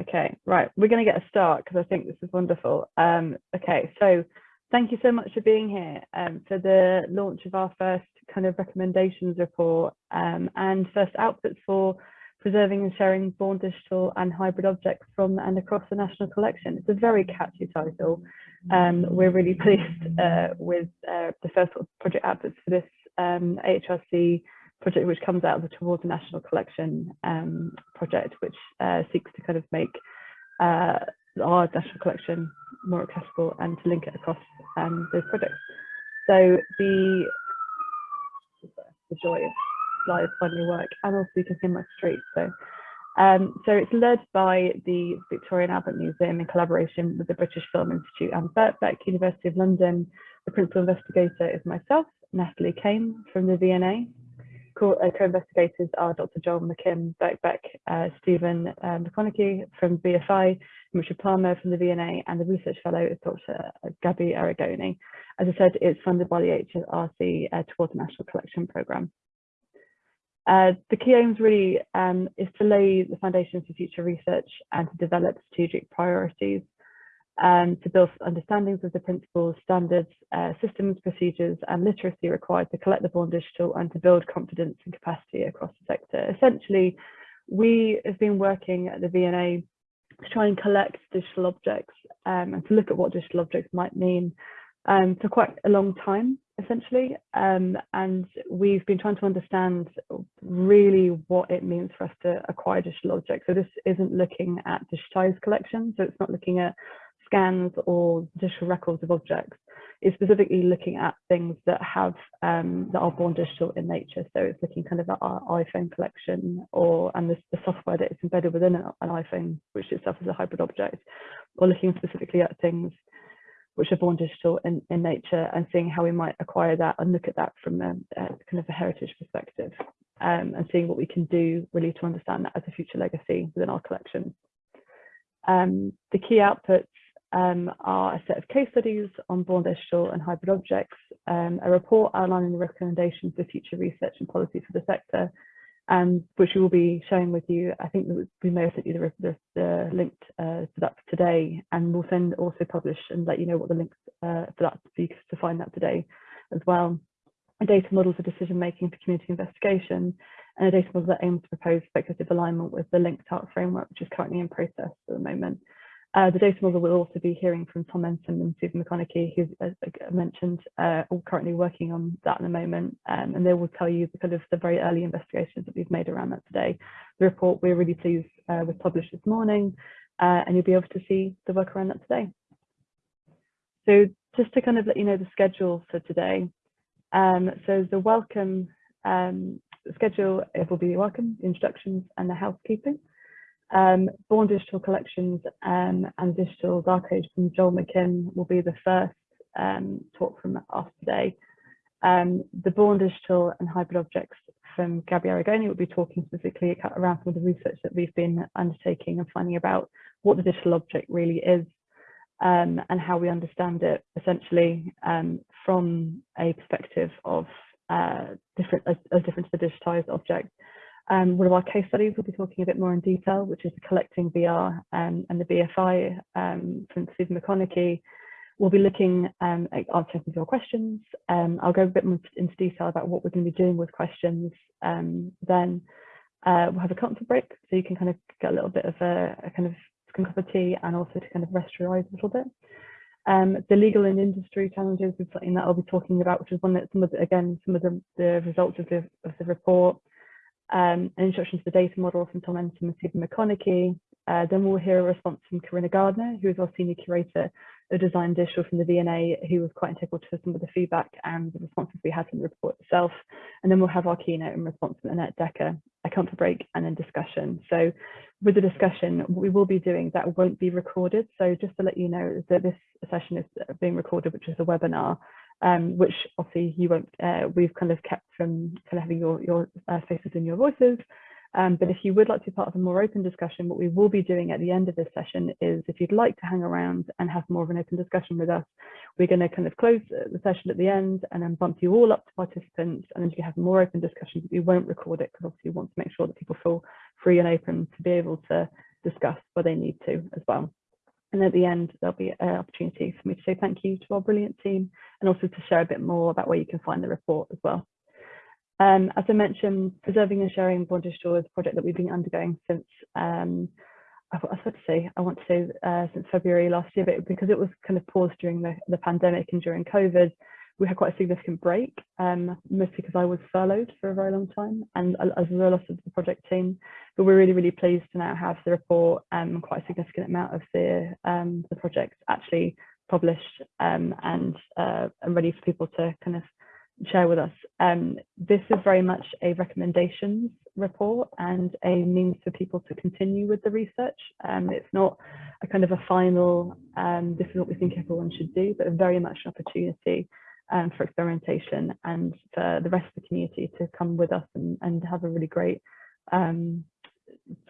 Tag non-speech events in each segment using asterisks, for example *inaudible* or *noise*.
Okay, right. We're going to get a start because I think this is wonderful. Um, okay, so thank you so much for being here um, for the launch of our first kind of recommendations report um, and first outputs for preserving and sharing born digital and hybrid objects from and across the national collection. It's a very catchy title. Um, we're really *laughs* pleased uh, with uh, the first project outputs for this um, AHRC project which comes out of the Towards the National Collection um, project, which uh, seeks to kind of make uh, our national collection more accessible and to link it across um, those projects. So the, the joy of live finally work, and also you can see my street. So, um, so it's led by the Victoria and Albert Museum in collaboration with the British Film Institute and Birkbeck University of London. The principal investigator is myself, Natalie Kane from the uh, co-investigators are Dr. Joel McKim, Birkbeck, uh, Stephen uh, McConnachie from BFI, Richard Palmer from the V&A, and the research fellow is Dr. Gabby Arrigoni. As I said, it's funded by the HRC uh, towards the National Collection Programme. Uh, the key aims really um, is to lay the foundations for future research and to develop strategic priorities um, to build understandings of the principles, standards, uh, systems, procedures, and literacy required to collect the born digital and to build confidence and capacity across the sector. Essentially, we have been working at the V&A to try and collect digital objects um, and to look at what digital objects might mean um, for quite a long time, essentially. Um, and we've been trying to understand really what it means for us to acquire digital objects. So this isn't looking at digitized collections. So it's not looking at scans or digital records of objects is specifically looking at things that have um, that are born digital in nature. So it's looking kind of at our iPhone collection or and the, the software that is embedded within an, an, iPhone, which itself is a hybrid object, or looking specifically at things which are born digital in, in nature and seeing how we might acquire that and look at that from a, a kind of a heritage perspective um, and seeing what we can do really to understand that as a future legacy within our collection. Um, the key outputs um, are a set of case studies on born digital and hybrid objects, um, a report outlining the recommendations for future research and policy for the sector, um, which we will be sharing with you. I think we may have sent you the, the, the link uh, to that today, and we'll send also publish and let you know what the links uh, for that to find that today as well. A data model for decision making for community investigation, and a data model that aims to propose speculative alignment with the linked art framework, which is currently in process at the moment. Uh, the data model will also be hearing from Tom Ensom and Susan McConnachie, who, as I mentioned, uh, are currently working on that in the moment, um, and they will tell you the kind of the very early investigations that we've made around that today. The report we're really pleased uh, was published this morning, uh, and you'll be able to see the work around that today. So just to kind of let you know the schedule for today. Um, so the welcome um, schedule, it will be the welcome, introductions, and the housekeeping. Um, Born Digital Collections um, and Digital Dark from Joel McKim will be the first um, talk from us today. Um, the Born Digital and Hybrid Objects from Gabby Arrigoni will be talking specifically around some of the research that we've been undertaking and finding about what the digital object really is um, and how we understand it essentially um, from a perspective of uh, different as, as different to the digitized object. Um, one of our case studies we'll be talking a bit more in detail, which is collecting VR um, and the BFI um, from Stephen McConnachie. We'll be looking um, at answering your questions. Um, I'll go a bit more into detail about what we're going to be doing with questions. Um, then uh, we'll have a comfort break, so you can kind of get a little bit of a, a kind of cup of tea and also to kind of rest your eyes a little bit. Um, the legal and industry challenges is something that I'll be talking about, which is one that some of the, again, some of the, the results of the, of the report um, an introduction to the data model from Tom Ensom and Stephen McConnachie. Uh, then we'll hear a response from Corinna Gardner, who is our senior curator of design digital from the V&A, who was quite integral to some of the feedback and the responses we had from the report itself. And then we'll have our keynote and response from Annet Dekker, a comfort break and then discussion. So with the discussion, we will be doing that won't be recorded. So just to let you know that this session is being recorded, which is a webinar, um, which obviously you won't, uh, we've kind of kept from kind of having your, your uh, faces and your voices. Um, but if you would like to be part of a more open discussion, what we will be doing at the end of this session is if you'd like to hang around and have more of an open discussion with us, we're going to kind of close the session at the end and then bump you all up to participants and then you can have more open discussions. We won't record it because obviously we want to make sure that people feel free and open to be able to discuss where they need to as well. And at the end, there'll be an opportunity for me to say thank you to our brilliant team and also to share a bit more about where you can find the report as well. Um, as I mentioned, preserving and sharing Born Digital is a project that we've been undergoing since, um, I, about to say, I want to say uh, since February last year, but because it was kind of paused during the, the pandemic and during COVID, we had quite a significant break, um, mostly because I was furloughed for a very long time and as a lot of the project team. But we're really, really pleased to now have the report um, quite a significant amount of the, um, the project actually published um, and, uh, and ready for people to kind of share with us. Um, this is very much a recommendations report and a means for people to continue with the research. Um, it's not a kind of a final, um, this is what we think everyone should do, but very much an opportunity um, for experimentation and for the rest of the community to come with us and, and have a really great um,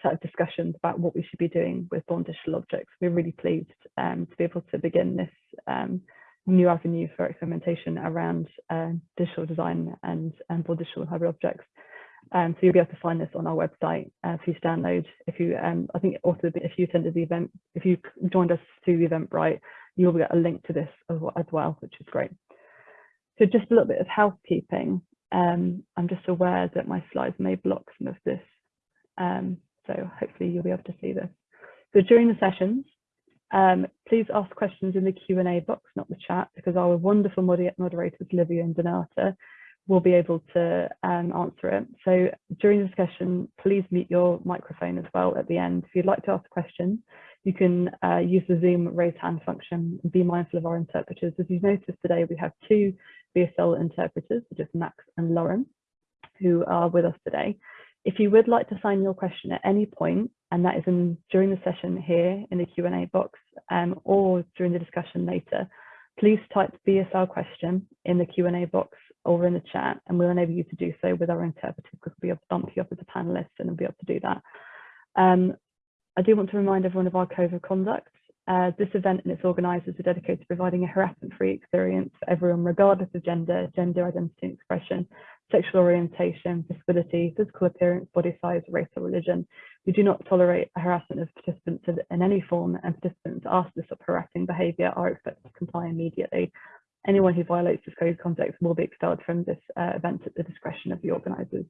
set of discussions about what we should be doing with born digital objects. We're really pleased um, to be able to begin this um, new avenue for experimentation around uh, digital design and, and born digital hybrid objects. Um, so you'll be able to find this on our website uh, for you to download. If you, um, I think also if you attended the event, if you joined us to the Eventbrite, you'll get a link to this as well, which is great. So just a little bit of housekeeping. Um, I'm just aware that my slides may block some of this. Um, so hopefully you'll be able to see this. So during the sessions, um, please ask questions in the Q&A box, not the chat, because our wonderful moderators, Livia and Donata, will be able to um, answer it. So during the discussion, please mute your microphone as well at the end. If you'd like to ask a question, you can uh, use the Zoom raise hand function and be mindful of our interpreters. As you've noticed today, we have two BSL interpreters, which is Max and Lauren, who are with us today. If you would like to sign your question at any point, and that is in, during the session here in the Q&A box um, or during the discussion later, please type BSL question in the Q&A box or in the chat, and we'll enable you to do so with our interpreters because we'll be able to bump you up as a panelist and we'll be able to do that. Um, I do want to remind everyone of our code of conduct. Uh, this event and its organisers are dedicated to providing a harassment-free experience for everyone, regardless of gender, gender identity and expression, sexual orientation, disability, physical appearance, body size, race or religion. We do not tolerate harassment of participants in any form and participants asked to stop harassing behaviour are expected to comply immediately. Anyone who violates this code of conduct will be expelled from this uh, event at the discretion of the organisers.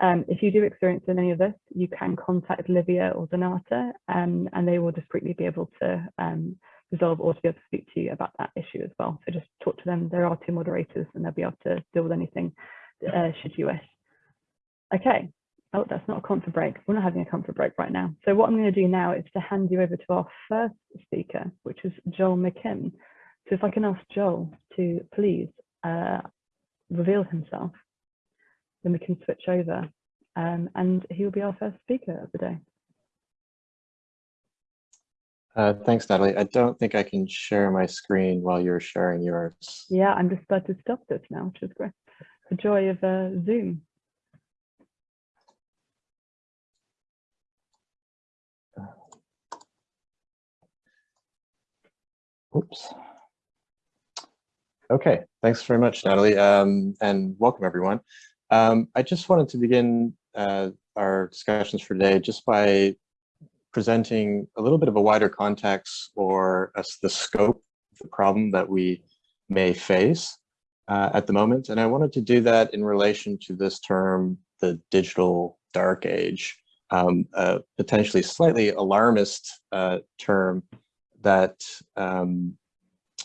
Um, if you do experience any of this, you can contact Livia or Donata um, and they will discreetly be able to um, resolve or to be able to speak to you about that issue as well. So just talk to them. There are two moderators and they'll be able to deal with anything uh, should you wish. Okay. Oh, that's not a comfort break. We're not having a comfort break right now. So what I'm going to do now is to hand you over to our first speaker, which is Joel McKim. So if I can ask Joel to please uh, reveal himself then we can switch over um, and he will be our first speaker of the day. Uh, thanks, Natalie. I don't think I can share my screen while you're sharing yours. Yeah, I'm just about to stop this now, which is great. The joy of uh, Zoom. Oops. Okay, thanks very much, Natalie, um, and welcome everyone. Um, I just wanted to begin uh, our discussions for today just by presenting a little bit of a wider context or the scope of the problem that we may face uh, at the moment. And I wanted to do that in relation to this term, the digital dark age, um, a potentially slightly alarmist uh, term that um,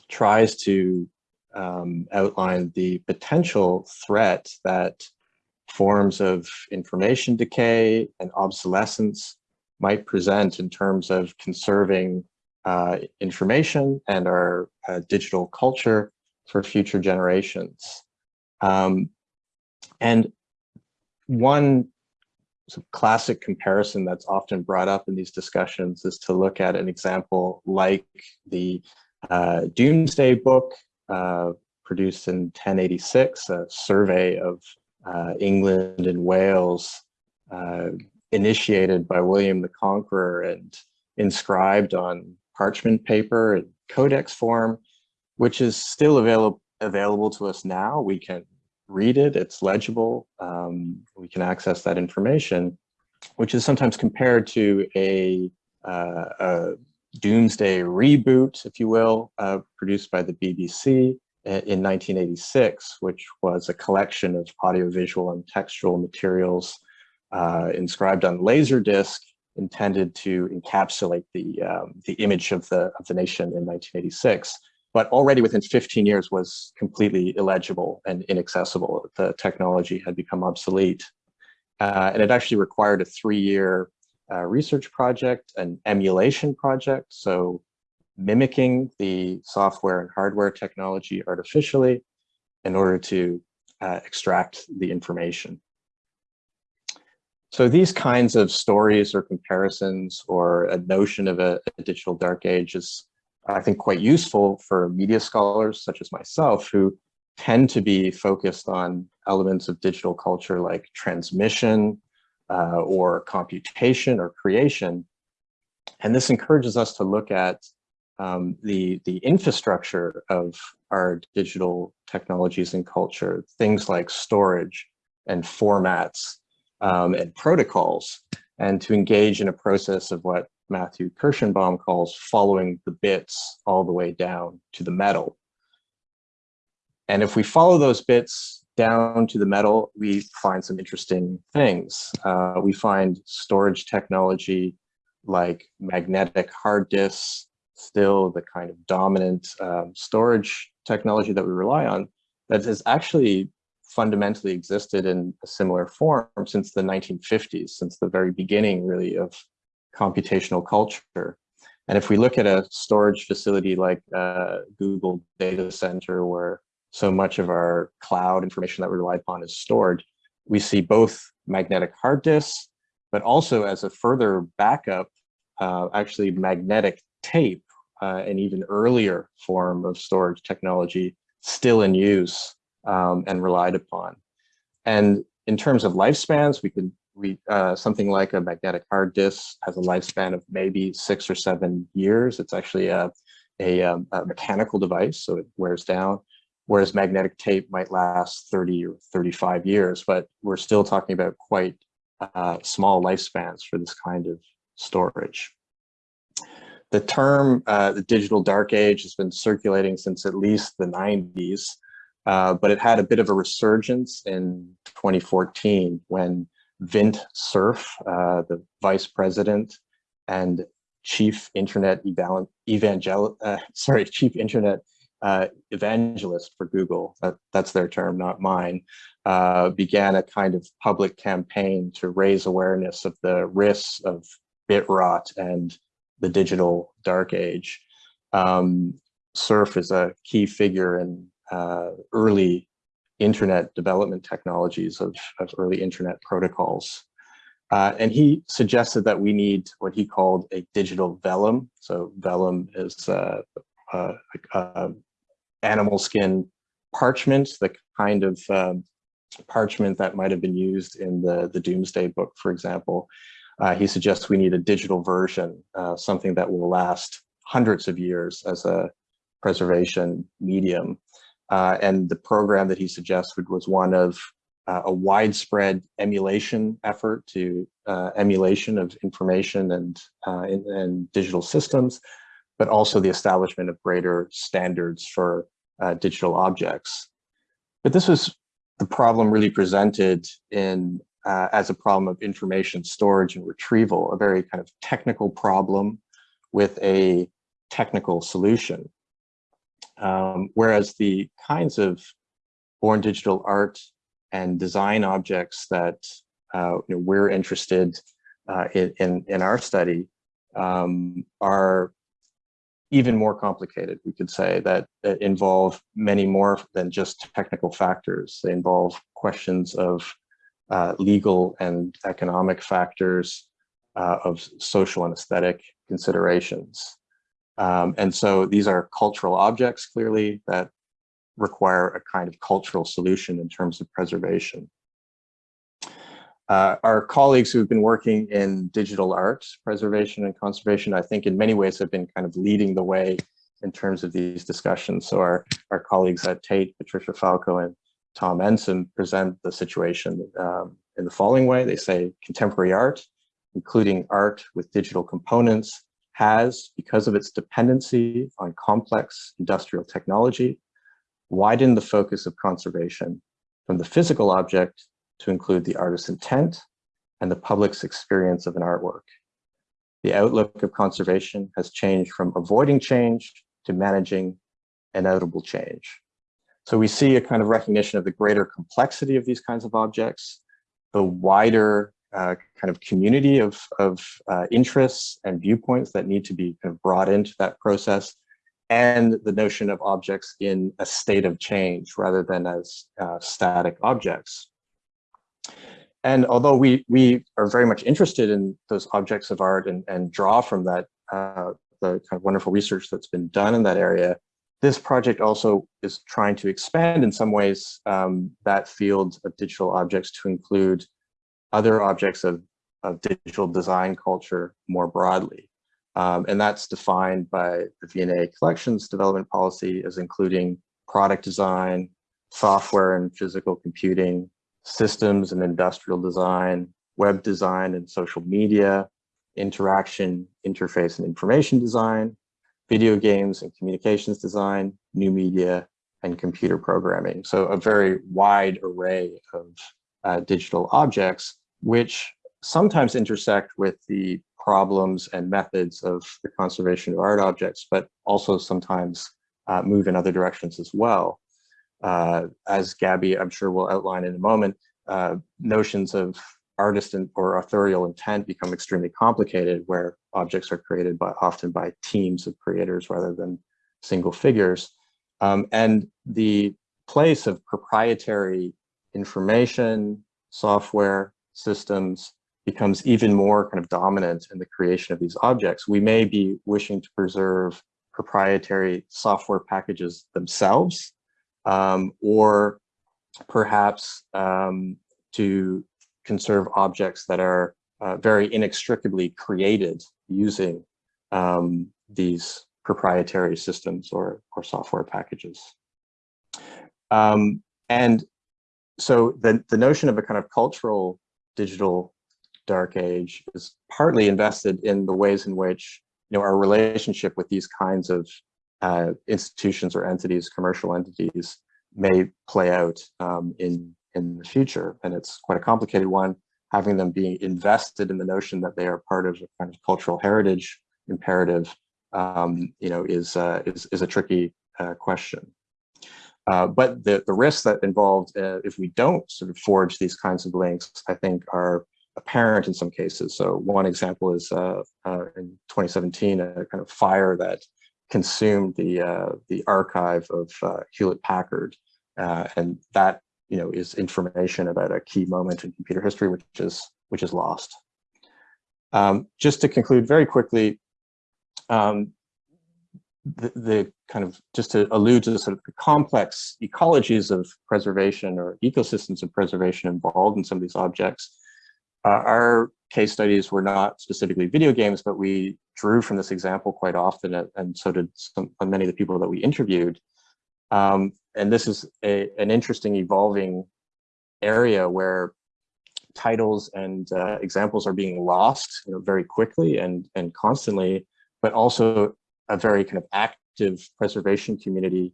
tries to um, outline the potential threat that forms of information decay and obsolescence might present in terms of conserving uh, information and our uh, digital culture for future generations. Um, and one sort of classic comparison that's often brought up in these discussions is to look at an example like the uh, Domesday Book uh, produced in 1086, a survey of uh, England and Wales, uh, initiated by William the Conqueror and inscribed on parchment paper in codex form, which is still available available to us now. We can read it, it's legible, um, we can access that information, which is sometimes compared to a uh, a doomsday reboot, if you will, uh, produced by the BBC in 1986, which was a collection of audiovisual and textual materials uh, inscribed on Laserdisc intended to encapsulate the, um, the image of the, of the nation in 1986 but already within 15 years was completely illegible and inaccessible. The technology had become obsolete. Uh, and it actually required a three-year uh, research project, an emulation project, so mimicking the software and hardware technology artificially in order to uh, extract the information. So these kinds of stories or comparisons or a notion of a, a digital dark age is I think quite useful for media scholars such as myself who tend to be focused on elements of digital culture like transmission uh, or computation or creation. And this encourages us to look at um, the, the infrastructure of our digital technologies and culture, things like storage and formats um, and protocols, and to engage in a process of what Matthew Kirschenbaum calls following the bits all the way down to the metal. And if we follow those bits down to the metal, we find some interesting things. Uh, we find storage technology like magnetic hard disks, still the kind of dominant um, storage technology that we rely on, that has actually fundamentally existed in a similar form since the 1950s, since the very beginning really of computational culture. And if we look at a storage facility like uh, Google data center, where so much of our cloud information that we rely upon is stored, we see both magnetic hard disks, but also as a further backup, uh, actually magnetic tape, uh, an even earlier form of storage technology still in use um, and relied upon. And in terms of lifespans, we could we uh, something like a magnetic hard disk has a lifespan of maybe six or seven years. It's actually a, a, um, a, mechanical device, so it wears down, whereas magnetic tape might last 30 or 35 years, but we're still talking about quite uh, small lifespans for this kind of storage. The term, uh, the digital dark age, has been circulating since at least the 90s, uh, but it had a bit of a resurgence in 2014 when Vint Cerf, uh, the vice president and chief internet evangel uh, *laughs* sorry, chief internet uh, evangelist for Google, that, that's their term, not mine, uh, began a kind of public campaign to raise awareness of the risks of bit rot and the digital dark age. Um, Cerf is a key figure in uh, early internet development technologies of, of early internet protocols. Uh, and he suggested that we need what he called a digital vellum. So vellum is uh, uh animal skin parchment, the kind of um, parchment that might have been used in the, the Domesday Book, for example. Uh, he suggests we need a digital version, uh, something that will last hundreds of years as a preservation medium. Uh, and the program that he suggested was one of uh, a widespread emulation effort to uh, emulation of information and, uh, in, and digital systems, but also the establishment of greater standards for digital objects. But this was the problem really presented in uh, as a problem of information storage and retrieval, a very kind of technical problem with a technical solution. Um, whereas the kinds of born digital art and design objects that uh, you know, we're interested uh, in, in, our study um, are even more complicated, we could say, that, that, involve many more than just technical factors. They involve questions of uh, legal and economic factors, uh, of social and aesthetic considerations. Um, and so these are cultural objects, clearly, that require a kind of cultural solution in terms of preservation. Uh, our colleagues who've been working in digital art preservation and conservation, I think in many ways have been kind of leading the way in terms of these discussions. So our, our colleagues at Tate, Patricia Falcão and Tom Ensom present the situation um, in the following way. They say contemporary art including art with digital components, has, because of its dependency on complex industrial technology, widened the focus of conservation from the physical object to include the artist's intent and the public's experience of an artwork. The outlook of conservation has changed from avoiding change to managing inevitable change. So we see a kind of recognition of the greater complexity of these kinds of objects, the wider uh, kind of community of, of uh, interests and viewpoints that need to be kind of brought into that process, and the notion of objects in a state of change rather than as uh, static objects. And although we, we are very much interested in those objects of art and, and draw from that, uh, the kind of wonderful research that's been done in that area, this project also is trying to expand in some ways um, that field of digital objects to include other objects of, of digital design culture more broadly. Um, and that's defined by the V&A collections development policy as including product design, software and physical computing, systems and industrial design, web design and social media, interaction, interface and information design, video games and communications design, new media, and computer programming. So a very wide array of uh, digital objects, which sometimes intersect with the problems and methods of the conservation of art objects, but also sometimes uh, move in other directions as well. Uh, as Gabby, I'm sure will outline in a moment, uh, notions of artist or authorial intent become extremely complicated where objects are created by often by teams of creators rather than single figures. Um, and the place of proprietary information, software, systems becomes even more kind of dominant in the creation of these objects. We may be wishing to preserve proprietary software packages themselves, um, or perhaps um, to conserve objects that are uh, very inextricably created using um, these proprietary systems or, or software packages. Um, and so the, the notion of a kind of cultural digital dark age is partly invested in the ways in which you know our relationship with these kinds of uh, institutions or entities, commercial entities, may play out um, in in the future. And it's quite a complicated one, having them being invested in the notion that they are part of a kind of cultural heritage imperative, um, you know, is, uh, is, is a tricky uh, question. Uh, but the, the risks that involved uh, if we don't sort of forge these kinds of links, I think are apparent in some cases. So one example is uh, uh, in 2017, a kind of fire that consumed the, the archive of Hewlett Packard. and that you know, is information about a key moment in computer history, which is which is lost. Um, just to conclude very quickly, um, the, the, kind of just to allude to the sort of complex ecologies of preservation or ecosystems of preservation involved in some of these objects. Uh, our case studies were not specifically video games, but we drew from this example quite often, and so did some, many of the people that we interviewed. Um, and this is a, an interesting evolving area where titles and uh, examples are being lost you know, very quickly and, and constantly, but also a very kind of active preservation community,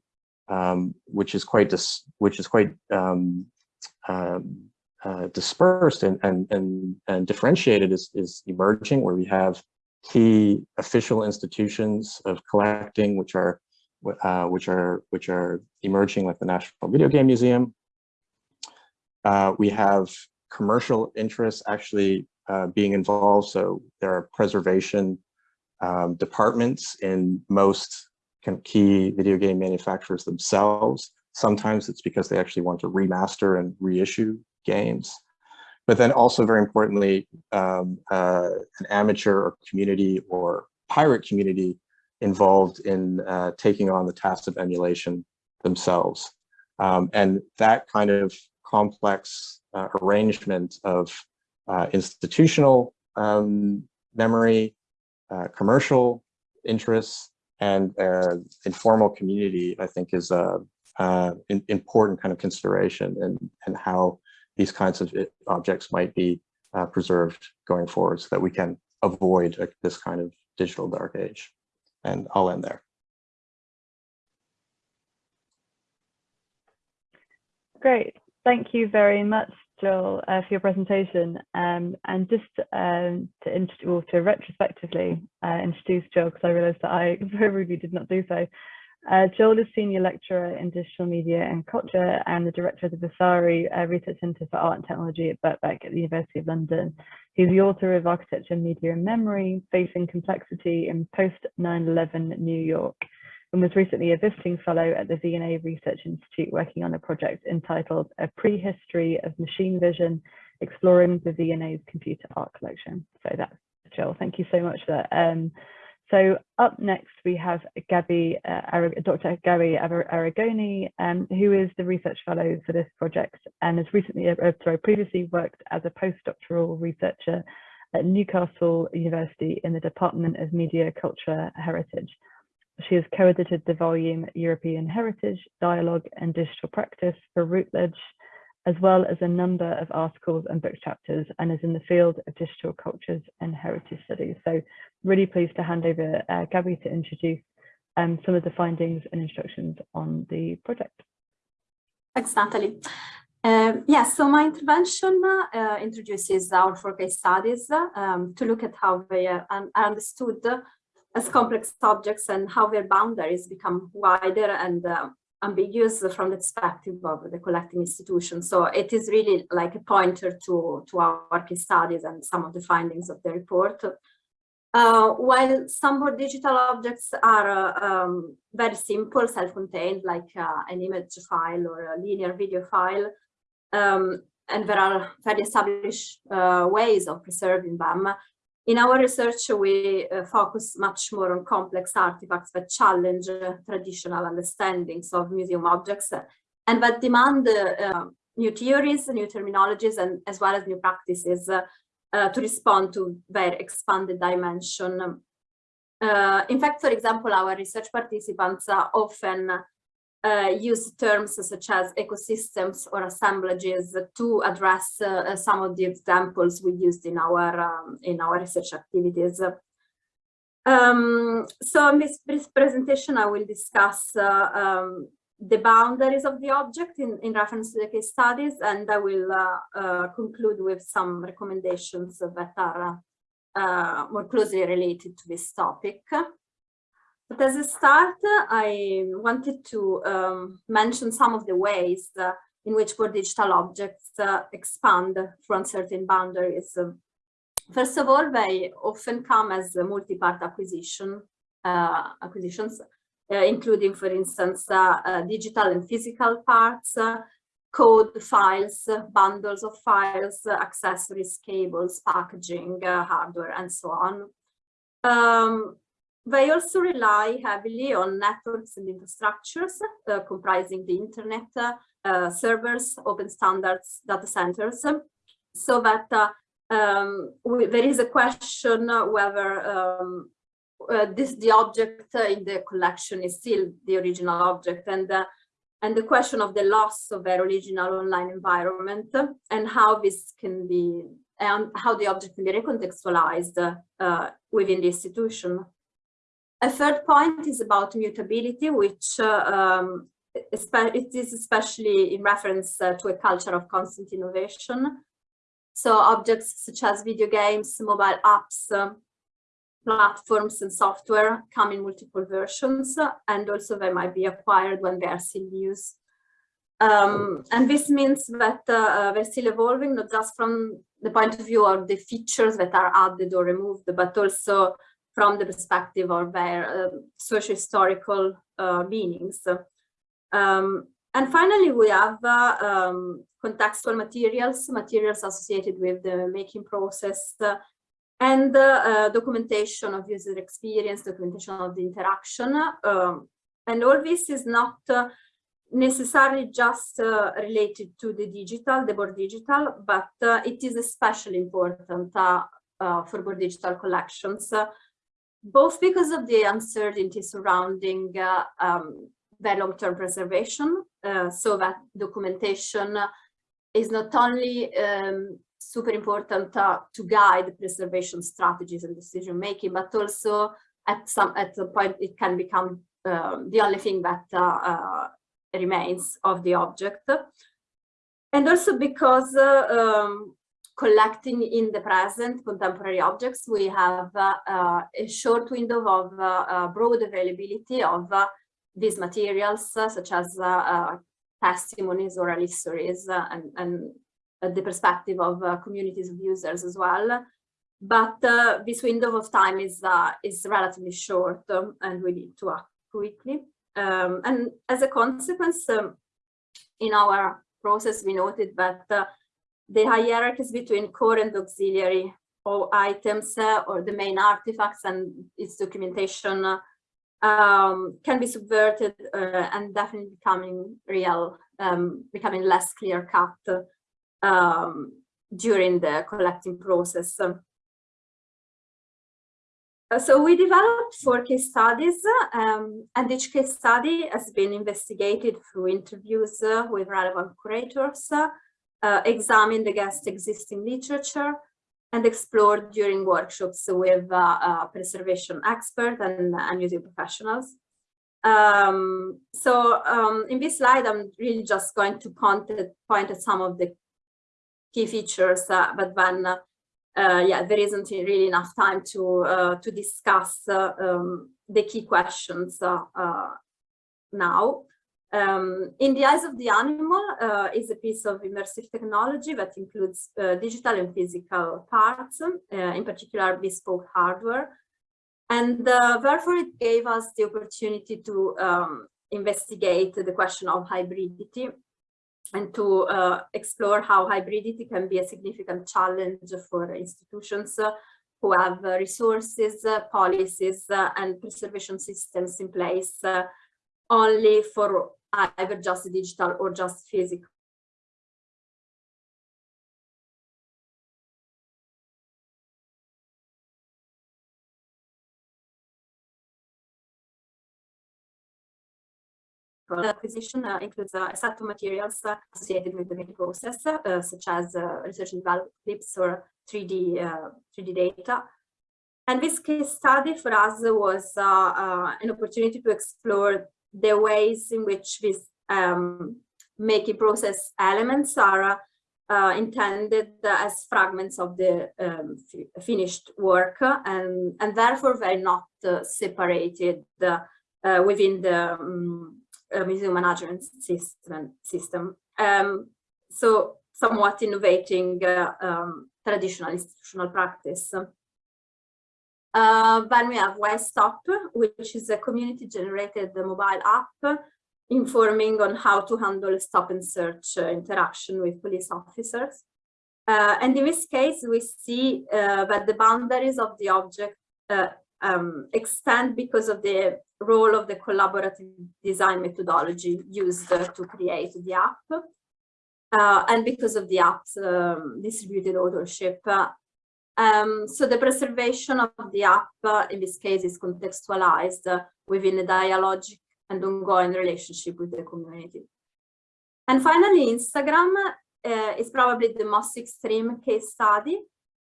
um, which is quite dis which is quite um, um, uh, dispersed and, and, and, and differentiated is, is emerging, where we have key official institutions of collecting, which are uh, which are which are emerging like the National Video Game Museum. Uh, we have commercial interests actually uh, being involved. So there are preservation um, departments in most key video game manufacturers themselves. Sometimes it's because they actually want to remaster and reissue games. But then also very importantly, um, uh, an amateur or community or pirate community involved in uh, taking on the task of emulation themselves. Um, and that kind of complex uh, arrangement of uh, institutional um, memory, uh, commercial interests, and uh, informal community, I think is a, important kind of consideration and, and how these kinds of objects might be uh, preserved going forward so that we can avoid uh, this kind of digital dark age. And I'll end there. Great. Thank you very much, Joel, uh, for your presentation. Um, and just um, to, well, to retrospectively uh, introduce Joel, because I realized that I *laughs* very rudely did not do so. Uh, Joel is Senior Lecturer in Digital Media and Culture and the Director of the Vasari uh, Research Centre for Art and Technology at Birkbeck at the University of London. He's the author of Architecture, Media and Memory, Facing Complexity in Post-9-11 New York, and was recently a visiting fellow at the V&A Research Institute working on a project entitled A Prehistory of Machine Vision, Exploring the V&A's Computer Art Collection. So that's Joel, thank you so much for that. Um, so up next we have Gabby, uh, Dr. Gabby Arrigoni, um, who is the research fellow for this project and has recently, uh, sorry, previously worked as a postdoctoral researcher at Newcastle University in the Department of Media, Culture, Heritage. She has co-edited the volume European Heritage, Dialogue and Digital Practice for Routledge, as well as a number of articles and book chapters and is in the field of digital cultures and heritage studies. So really pleased to hand over uh, Gabby to introduce um, some of the findings and instructions on the project. Thanks, Natalie. Um, yeah, so my intervention uh, introduces our four case studies um, to look at how they are understood as complex objects and how their boundaries become wider and uh, ambiguous from the perspective of the collecting institution. So it is really like a pointer to, to our case studies and some of the findings of the report. Uh, while some born digital objects are uh, um, very simple, self-contained, like uh, an image file or a linear video file, um, and there are very established uh, ways of preserving them, in our research, we uh, focus much more on complex artifacts that challenge uh, traditional understandings of museum objects uh, and that demand uh, new theories, new terminologies, and as well as new practices uh, uh, to respond to their expanded dimension. in fact, for example, our research participants often uh, use terms such as ecosystems or assemblages to address uh, some of the examples we used in our um, in our research activities. Um, so in this, this, presentation, I will discuss uh, um, the boundaries of the object in, in reference to the case studies, and I will uh, uh, conclude with some recommendations that are uh, more closely related to this topic. But as a start, I wanted to um, mention some of the ways uh, in which born digital objects uh, expand from certain boundaries. First of all, they often come as multi-part acquisition uh, acquisitions, uh, including, for instance, uh, uh, digital and physical parts, code files, bundles of files, accessories, cables, packaging, hardware, and so on. Um, they also rely heavily on networks and infrastructures uh, comprising the internet, uh, servers, open standards, data centers, so that uh, um, we, there is a question whether um, uh, this the object in the collection is still the original object and uh, and the question of the loss of their original online environment and how this can be and how the object can be recontextualized uh, within the institution. A third point is about mutability, which uh, um, it is especially in reference uh, to a culture of constant innovation. So objects such as video games, mobile apps, uh, platforms and software come in multiple versions, and also they might be acquired when they are still in use. Um, and this means that uh, uh, they're still evolving, not just from the point of view of the features that are added or removed, but also from the perspective of their uh, socio-historical uh, meanings. Um, and finally, we have uh, um, contextual materials, materials associated with the making process, uh, and uh, documentation of user experience, documentation of the interaction. Um, and all this is not uh, necessarily just uh, related to the digital, the born digital, but uh, it is especially important uh, for born digital collections both because of the uncertainty surrounding uh, um, their long-term preservation, uh, so that documentation is not only um, super important uh, to guide preservation strategies and decision making, but also at some at a point it can become uh, the only thing that uh, uh remains of the object. And also because uh, um, collecting in the present contemporary objects, we have uh, a short window of broad availability of these materials, such as testimonies, oral histories, and, and the perspective of uh, communities of users as well. But uh, this window of time is uh, is relatively short um, and we need to act quickly. Um, and as a consequence, um, in our process, we noted that uh, the hierarchies between core and auxiliary or items uh, or the main artifacts and its documentation uh, um, can be subverted and definitely becoming real, um, becoming less clear cut um, during the collecting process. Uh, so we developed four case studies um, and each case study has been investigated through interviews uh, with relevant curators, uh, examined against existing literature and explored during workshops with uh, uh, preservation experts and, and museum professionals. Um, so um, in this slide, I'm really just going to point at, some of the key features, uh, but then, uh, yeah, there isn't really enough time to uh, to discuss um, the key questions now. Um, in the eyes of the animal uh, is a piece of immersive technology that includes uh, digital and physical parts, uh, in particular bespoke hardware. And therefore it gave us the opportunity to um, investigate the question of hybridity and to uh, explore how hybridity can be a significant challenge for institutions uh, who have uh, resources, uh, policies, uh, and preservation systems in place uh, only for either just digital or just physical The acquisition uh, includes uh, a set of materials uh, associated with the making process, such as research and development clips or 3D, 3D data. And this case study for us was an opportunity to explore the ways in which these um, making process elements are uh, intended as fragments of the um, finished work and, and therefore they're not uh, separated uh, within the um, museum management system. system. Um, so somewhat innovating uh, um, traditional institutional practice. Uh, then we have Y-Stop, which is a community-generated mobile app informing on how to handle stop and search uh, interaction with police officers. Uh, and in this case, we see uh, that the boundaries of the object uh, um, extend because of the role of the collaborative design methodology used uh, to create the app. Uh, and because of the app's um, distributed authorship. Um, so the preservation of the app, uh, in this case, is contextualized uh, within a dialogic and ongoing relationship with the community. And finally, Instagram uh, is probably the most extreme case study.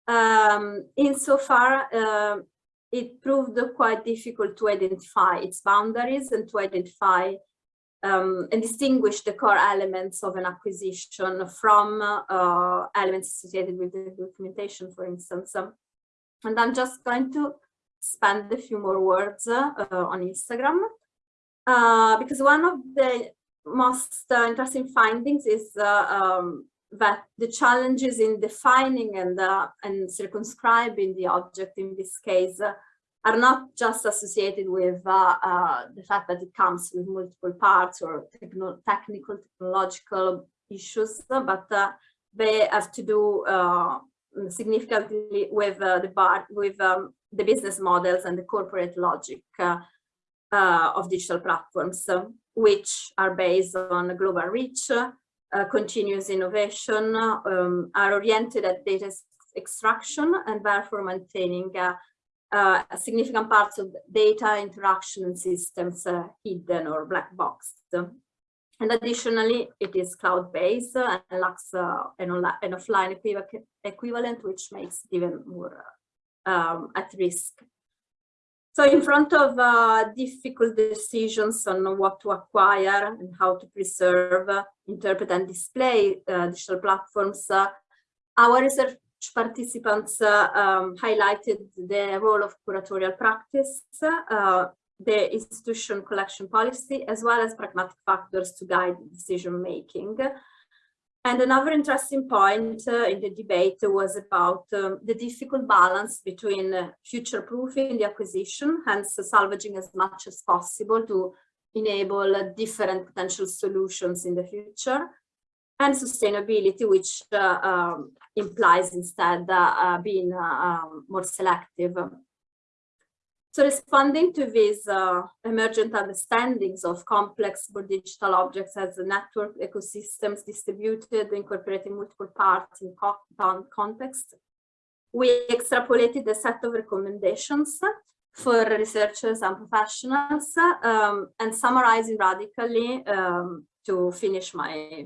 Um, insofar uh, it proved quite difficult to identify its boundaries and to identify um, and distinguish the core elements of an acquisition from uh, elements associated with the documentation, for instance. And I'm just going to spend a few more words uh, on Instagram, uh, because one of the most uh, interesting findings is uh, um, that the challenges in defining and, uh, and circumscribing the object in this case are not just associated with uh, uh, the fact that it comes with multiple parts or techno technical, technological issues, but uh, they have to do uh, significantly with the bar with um, the business models and the corporate logic of digital platforms, which are based on global reach, uh, continuous innovation um, are oriented at data extraction and therefore maintaining uh, uh, significant parts of data interaction systems uh, hidden or black boxed. And additionally, it is cloud-based and lacks uh, an, an, offline equivalent, which makes it even more um, at risk. So in front of uh, difficult decisions on what to acquire and how to preserve, uh, interpret and display uh, digital platforms, uh, our research participants uh, um, highlighted the role of curatorial practice, uh, the institution collection policy, as well as pragmatic factors to guide decision making. And another interesting point uh, in the debate was about um, the difficult balance between uh, future-proofing the acquisition, hence salvaging as much as possible to enable uh, different potential solutions in the future, and sustainability, which uh, um, implies instead uh, being um, more selective. So responding to these uh, emergent understandings of complex but digital objects as network ecosystems distributed, incorporating multiple parts in context, we extrapolated a set of recommendations for researchers and professionals um, and summarizing radically um, to finish my, uh,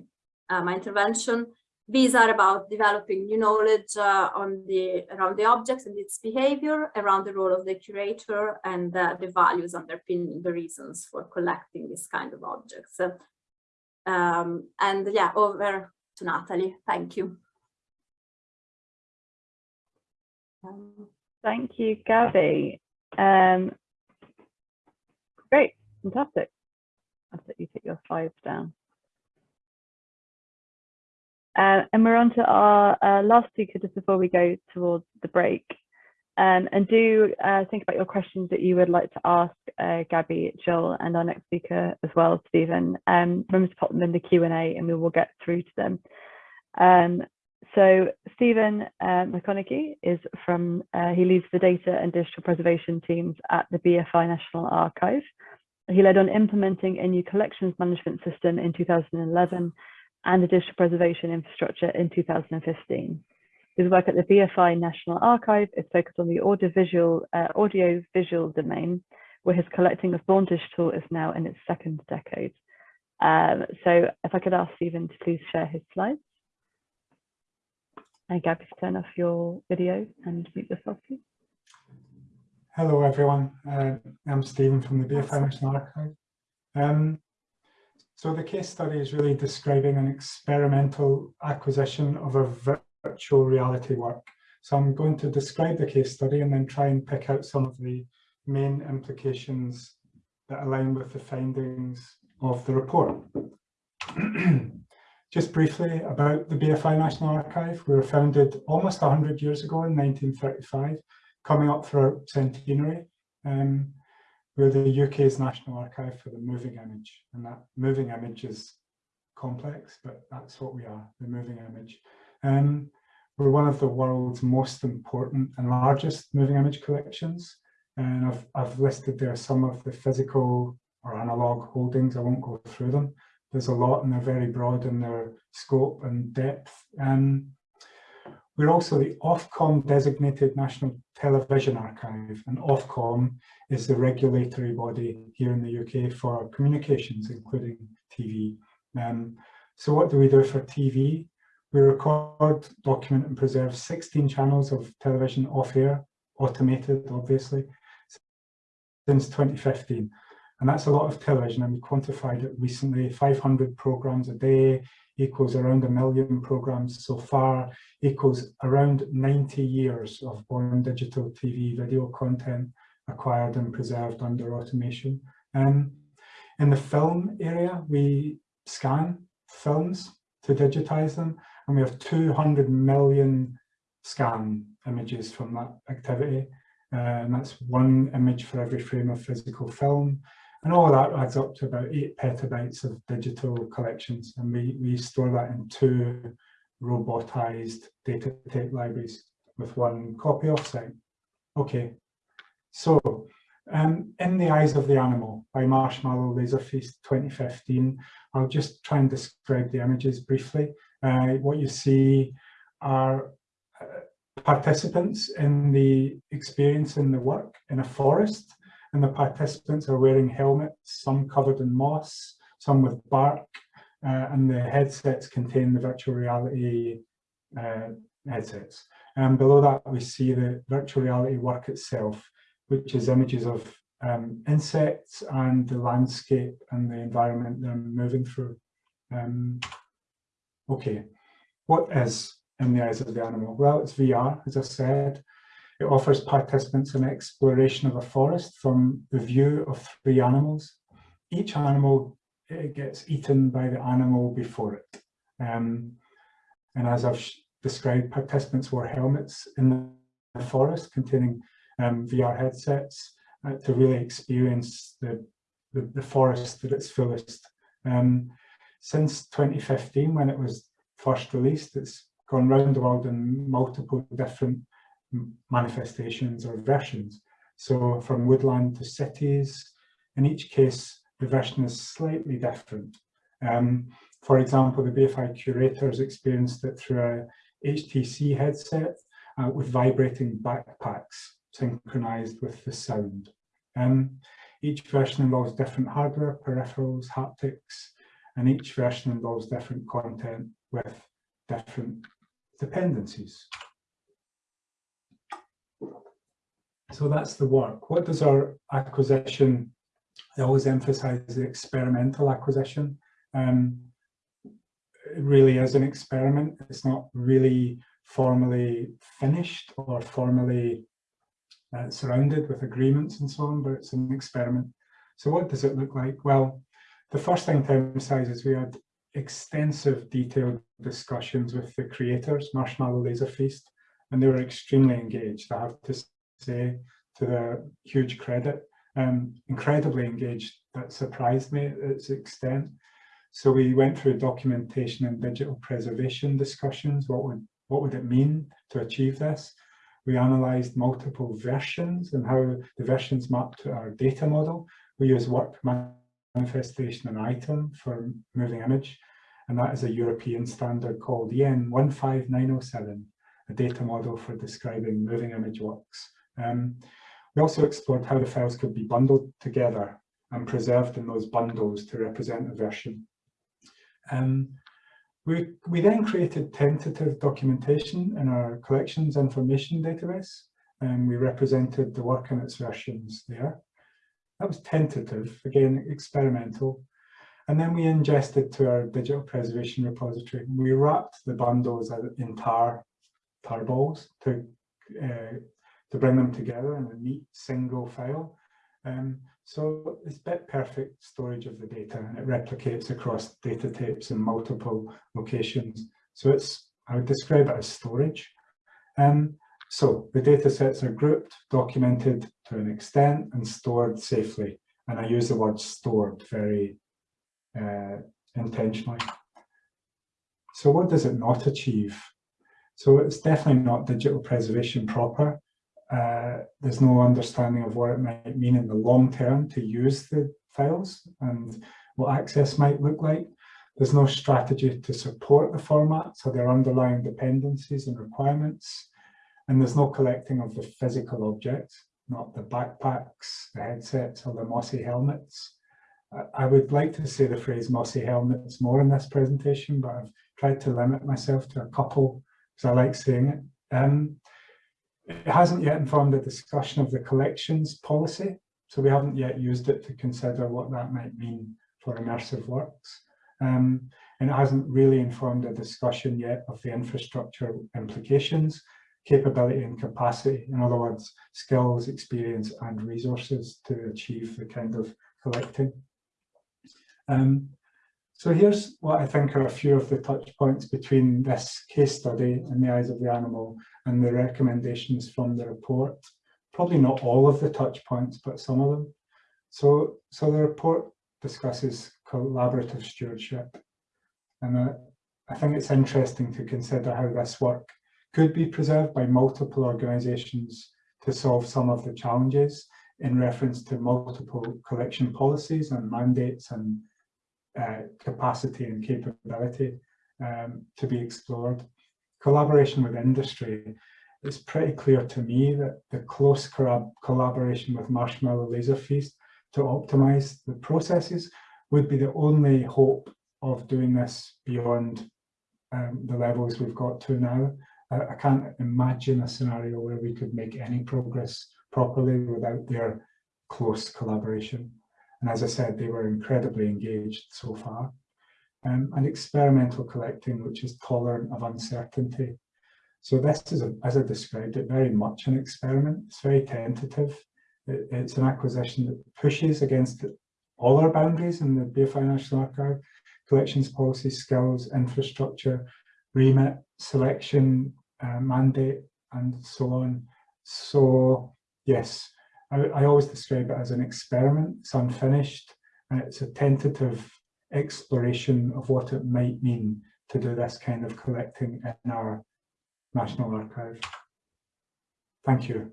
my intervention these are about developing new knowledge uh, on the around the objects and its behavior, around the role of the curator and uh, the values underpinning the reasons for collecting this kind of objects. Um, and yeah, over to Natalie. Thank you. Um, Thank you, Gabby. Um, great, fantastic. I'll let you take your slides down. Uh, and we're on to our uh, last speaker just before we go towards the break. Um, and do uh, think about your questions that you would like to ask uh, Gabby, Joel, and our next speaker as well, Stephen. Um, remember to pop them in the Q&A and we will get through to them. Um, so Stephen uh, McConnachie is from, uh, he leads the data and digital preservation teams at the BFI National Archive. He led on implementing a new collections management system in 2011 and the digital preservation infrastructure in 2015. His work at the BFI National Archive is focused on the audiovisual, uh, audio-visual domain, where his collecting of born digital is now in its second decade. Um, so if I could ask Stephen to please share his slides. And Gabby, turn off your video and mute yourself, please. Hello, everyone. Uh, I'm Stephen from the BFI National Archive. Um, so the case study is really describing an experimental acquisition of a virtual reality work. So I'm going to describe the case study and then try and pick out some of the main implications that align with the findings of the report. *clears throat* Just briefly about the BFI National Archive, we were founded almost 100 years ago in 1935, coming up for our centenary. Um, we're the UK's National Archive for the moving image, and that moving image is complex, but that's what we are, the moving image. Um, we're one of the world's most important and largest moving image collections, and I've, I've listed there some of the physical or analog holdings, I won't go through them. There's a lot and they're very broad in their scope and depth. Um, we're also the Ofcom designated National Television Archive and Ofcom is the regulatory body here in the UK for communications, including TV. Um, so what do we do for TV? We record, document and preserve 16 channels of television off air, automated obviously, since 2015. And that's a lot of television and we quantified it recently, 500 programs a day, equals around a million programs so far, equals around 90 years of born digital TV video content acquired and preserved under automation. Um, in the film area, we scan films to digitize them, and we have 200 million scan images from that activity. Uh, and that's one image for every frame of physical film. And all that adds up to about eight petabytes of digital collections. And we, we store that in two robotized data tape libraries with one copy offsite. Okay, so um, In the Eyes of the Animal by Marshmallow Laser Feast 2015, I'll just try and describe the images briefly. Uh, what you see are uh, participants in the experience in the work in a forest and the participants are wearing helmets, some covered in moss, some with bark, uh, and the headsets contain the virtual reality uh, headsets. And below that, we see the virtual reality work itself, which is images of um, insects and the landscape and the environment they're moving through. Um, okay, what is in the eyes of the animal? Well, it's VR, as I said. It offers participants an exploration of a forest from the view of three animals. Each animal gets eaten by the animal before it. Um, and as I've described, participants wore helmets in the forest containing um, VR headsets uh, to really experience the, the, the, forest at its fullest. Um, since 2015, when it was first released, it's gone round the world in multiple different manifestations or versions. So from woodland to cities, in each case, the version is slightly different. Um, for example, the BFI curators experienced it through a HTC headset uh, with vibrating backpacks synchronized with the sound. Um, each version involves different hardware, peripherals, haptics, and each version involves different content with different dependencies. So that's the work. What does our acquisition, I always emphasize the experimental acquisition. Um, it really is an experiment. It's not really formally finished or formally uh, surrounded with agreements and so on, but it's an experiment. So what does it look like? Well, the first thing to emphasize is we had extensive detailed discussions with the creators, Marshmallow Laser Feast, and they were extremely engaged, I have to say, to their huge credit. Um, incredibly engaged, that surprised me at its extent. So we went through documentation and digital preservation discussions. What would, what would it mean to achieve this? We analysed multiple versions and how the versions map to our data model. We use work manifestation and item for moving image, and that is a European standard called EN 15907, a data model for describing moving image works. Um, we also explored how the files could be bundled together and preserved in those bundles to represent a version. Um, we, we then created tentative documentation in our collections information database, and we represented the work and its versions there. That was tentative, again, experimental. And then we ingested to our digital preservation repository. We wrapped the bundles in tar, tar balls to, uh, to bring them together in a neat single file. Um, so it's bit perfect storage of the data and it replicates across data tapes in multiple locations. So it's, I would describe it as storage. Um, so the data sets are grouped, documented to an extent and stored safely. And I use the word stored very uh, intentionally. So what does it not achieve? So it's definitely not digital preservation proper uh, there's no understanding of what it might mean in the long term to use the files and what access might look like. There's no strategy to support the format, so their underlying dependencies and requirements. And there's no collecting of the physical objects, not the backpacks, the headsets, or the mossy helmets. I would like to say the phrase mossy helmets more in this presentation, but I've tried to limit myself to a couple because I like saying it. Um, it hasn't yet informed the discussion of the collections policy, so we haven't yet used it to consider what that might mean for immersive works. Um, and it hasn't really informed a discussion yet of the infrastructure implications, capability and capacity, in other words, skills, experience and resources to achieve the kind of collecting. Um, so here's what I think are a few of the touch points between this case study in the eyes of the animal and the recommendations from the report. Probably not all of the touch points, but some of them. So, so the report discusses collaborative stewardship. And uh, I think it's interesting to consider how this work could be preserved by multiple organisations to solve some of the challenges in reference to multiple collection policies and mandates and uh, capacity and capability um, to be explored. Collaboration with industry, it's pretty clear to me that the close collaboration with Marshmallow Laser Feast to optimize the processes would be the only hope of doing this beyond um, the levels we've got to now. I, I can't imagine a scenario where we could make any progress properly without their close collaboration. And as I said, they were incredibly engaged so far. Um, and experimental collecting, which is tolerant of uncertainty. So this is, a, as I described it, very much an experiment. It's very tentative. It, it's an acquisition that pushes against all our boundaries in the BFI National Archive, collections policy, skills, infrastructure, remit, selection, uh, mandate, and so on. So yes, I, I always describe it as an experiment. It's unfinished and it's a tentative exploration of what it might mean to do this kind of collecting in our National Archive. Thank you.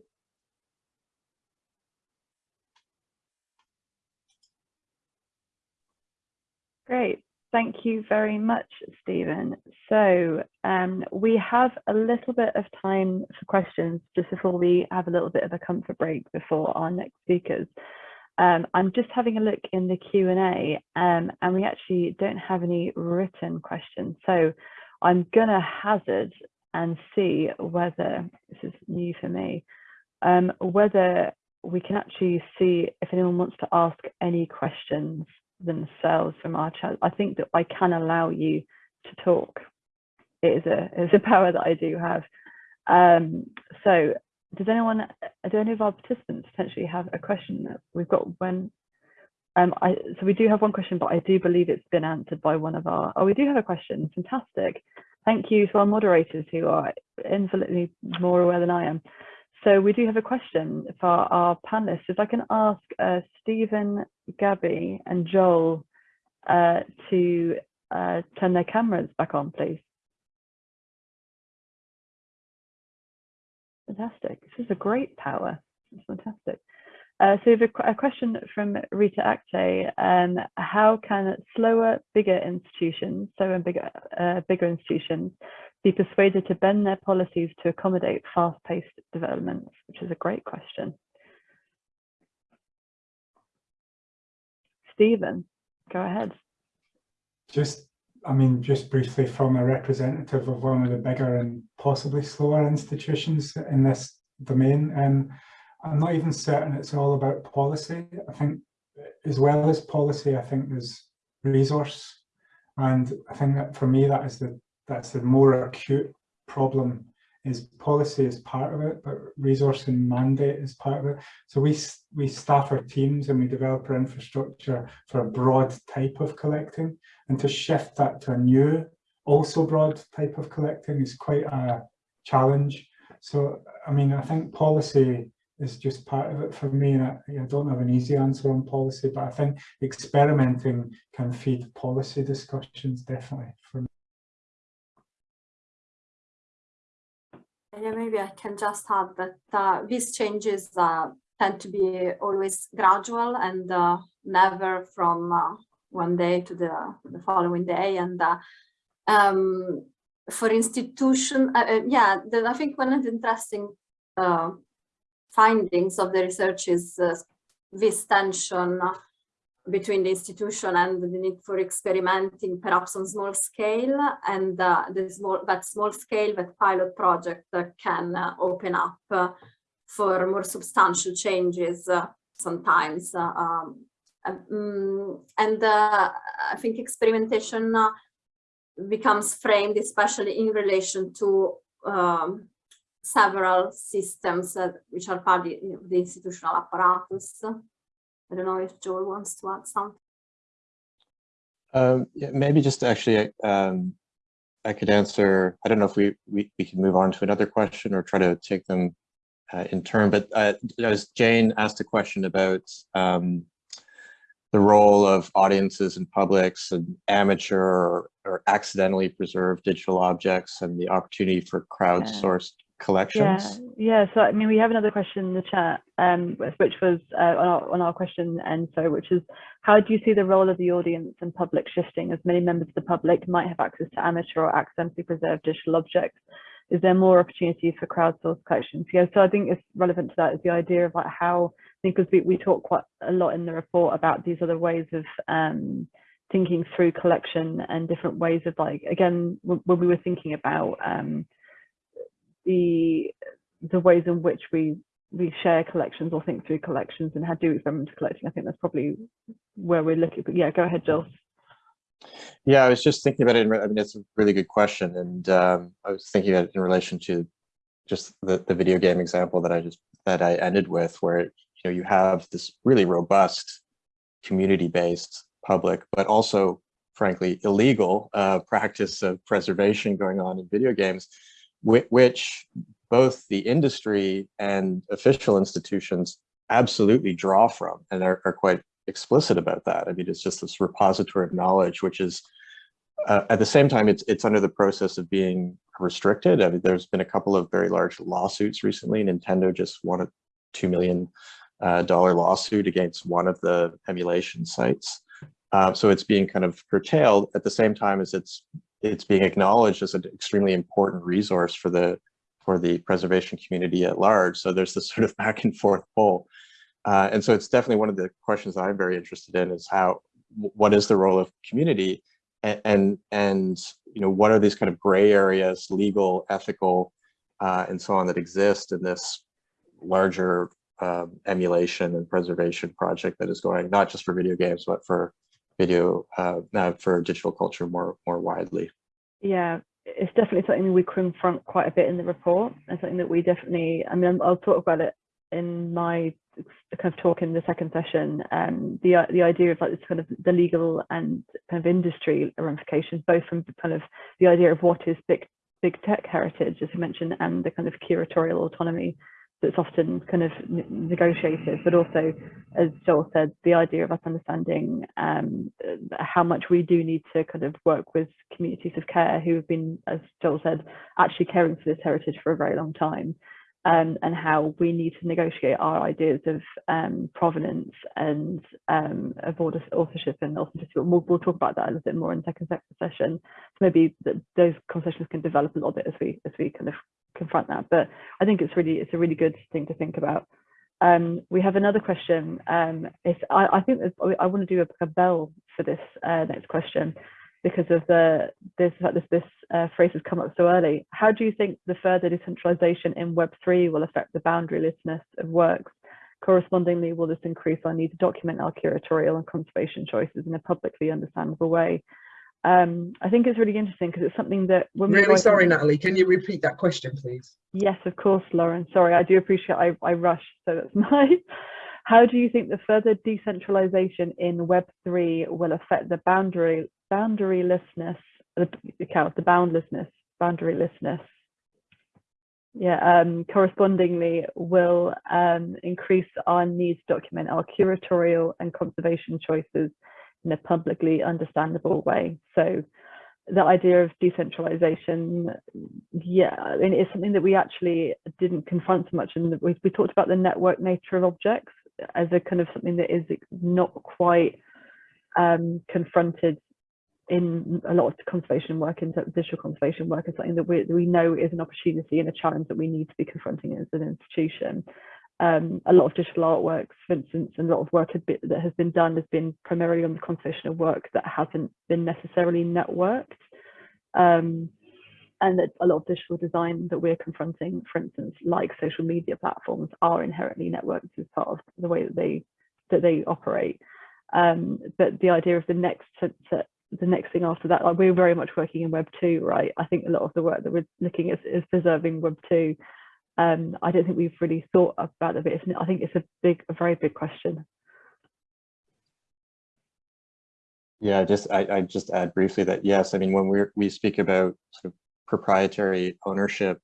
Great. Thank you very much, Stephen. So um, we have a little bit of time for questions just before we have a little bit of a comfort break before our next speakers. Um, I'm just having a look in the Q&A um, and we actually don't have any written questions. So I'm going to hazard and see whether, this is new for me, um, whether we can actually see if anyone wants to ask any questions themselves from our chat. I think that I can allow you to talk. It is a, it is a *laughs* power that I do have. Um, so does anyone, do any of our participants potentially have a question that we've got when, um, I, so we do have one question, but I do believe it's been answered by one of our, oh, we do have a question, fantastic. Thank you to our moderators who are infinitely more aware than I am. So we do have a question for our panelists. If I can ask uh, Stephen, Gabby and Joel uh, to uh, turn their cameras back on, please. Fantastic. This is a great power. It's fantastic. Uh, so we have a, question from Rita Akte. Um, how can slower, bigger institutions, so bigger, uh, bigger institutions, be persuaded to bend their policies to accommodate fast-paced developments, which is a great question. Stephen, go ahead. Just, I mean, just briefly from a representative of one of the bigger and possibly slower institutions in this domain, um, I'm not even certain it's all about policy. I think as well as policy, I think there's resource. And I think that for me, that is the that's the more acute problem is policy is part of it, but resource and mandate is part of it. So we, we staff our teams and we develop our infrastructure for a broad type of collecting and to shift that to a new, also broad type of collecting is quite a challenge. So, I mean, I think policy is just part of it for me. And I, I don't have an easy answer on policy, but I think experimenting can feed policy discussions definitely for me. Yeah, maybe I can just add that uh, these changes uh, tend to be always gradual and uh, never from uh, one day to the, the following day. And uh, um, for institution, uh, yeah, the, I think one of the interesting findings of the research is this tension between the institution and the need for experimenting perhaps on small scale and uh, small that small scale that pilot project uh, can uh, open up uh, for more substantial changes uh, sometimes uh, um, um, and I think experimentation becomes framed especially in relation to um, several systems which are part of the institutional apparatus I don't know if Joel wants to add something. Um, yeah, maybe just actually, um, I could answer, I don't know if we, we, we can move on to another question or try to take them uh, in turn, but uh, as Jane asked a question about um, the role of audiences and publics and amateur or, or, accidentally preserved digital objects and the opportunity for crowdsourced collections? Yeah, yeah. So I mean, we have another question in the chat, um, which was uh, on, our, on our question and so, which is, how do you see the role of the audience and public shifting as many members of the public might have access to amateur or accidentally preserved digital objects? Is there more opportunity for crowdsourced collections? Yeah, so I think it's relevant to that is the idea of like how think because we, we talk quite a lot in the report about these other ways of um, thinking through collection and different ways of like again when we were thinking about um, the the ways in which we we share collections or think through collections and how do experimental collecting. I think that's probably where we're looking. But yeah, go ahead, Joel. Yeah, I was just thinking about it. I mean, it's a really good question, and um, I was thinking about it in relation to just the, the video game example that I just that I ended with, where you know you have this really robust community-based public, but also, frankly, illegal uh, practice of preservation going on in video games, which, both the industry and official institutions absolutely draw from and are, are quite explicit about that. I mean, it's just this repository of knowledge, which is uh, at the same time, it's it's under the process of being restricted. I mean, there's been a couple of very large lawsuits recently. Nintendo just won a two million uh, dollar lawsuit against one of the emulation sites. Uh, so it's being kind of curtailed at the same time as it's it's being acknowledged as an extremely important resource for the for the preservation community at large. So there's this sort of *laughs* back and forth pull. Uh, and so it's definitely one of the questions that I'm very interested in is how, what is the role of community and, and, and you know, what are these kind of gray areas, legal, ethical, uh, and so on that exist in this larger um, emulation and preservation project that is going not just for video games, but for video, uh, for digital culture more, more widely. Yeah, it's definitely something we confront quite a bit in the report and something that we definitely, I mean, I'll talk about it in my kind of talk in the second session, um, the the idea of like this kind of the legal and kind of industry ramifications, both from kind of the idea of what is big big tech heritage, as you mentioned, and the kind of curatorial autonomy that's often kind of negotiated, but also, as Joel said, the idea of us understanding um, how much we do need to kind of work with communities of care who have been, as Joel said, actually caring for this heritage for a very long time um, and how we need to negotiate our ideas of um, provenance and um, of authorship and authenticity. We'll, we'll, talk about that a little bit more in the second session. So maybe those conversations can develop a little bit as we as we kind of confront that. But I think it's really it's a really good thing to think about. Um, we have another question. Um, I, I think I want to do a, a bell for this uh, next question because of the this this this uh, phrase has come up so early. How do you think the further decentralization in Web3 will affect the boundarylessness of works? Correspondingly, will this increase our need to document our curatorial and conservation choices in a publicly understandable way? Um, I think it's really interesting because it's something that when really sorry, Natalie, can you repeat that question, please? Yes, of course, Lauren. Sorry, I do appreciate I, I rushed, so that's *laughs* my how do you think the further decentralization in Web3 will affect the boundary boundarylessness, the, the boundlessness, boundarylessness? Yeah, um, correspondingly will um, increase our need to document our curatorial and conservation choices in a publicly understandable way. So the idea of decentralization, yeah, I mean, it's something that we actually didn't confront so much. And we, we talked about the network nature of objects as a kind of something that is not quite um, confronted in a lot of conservation work, in digital conservation work, is something that we, we know is an opportunity and a challenge that we need to be confronting as an institution. Um, a lot of digital artworks, for instance, and a lot of work been, that has been done has been primarily on the conservation of work that hasn't been necessarily networked. Um, and that a lot of digital design that we're confronting, for instance, like social media platforms, are inherently networked as part of the way that they that they operate. Um, but the idea of the next the next thing after that, like we're very much working in Web two, right? I think a lot of the work that we're looking at is preserving Web two. Um, I don't think we've really thought about it, but I think it's a big, a very big question. Yeah, just I, I just add briefly that yes, I mean when we we speak about sort of proprietary ownership,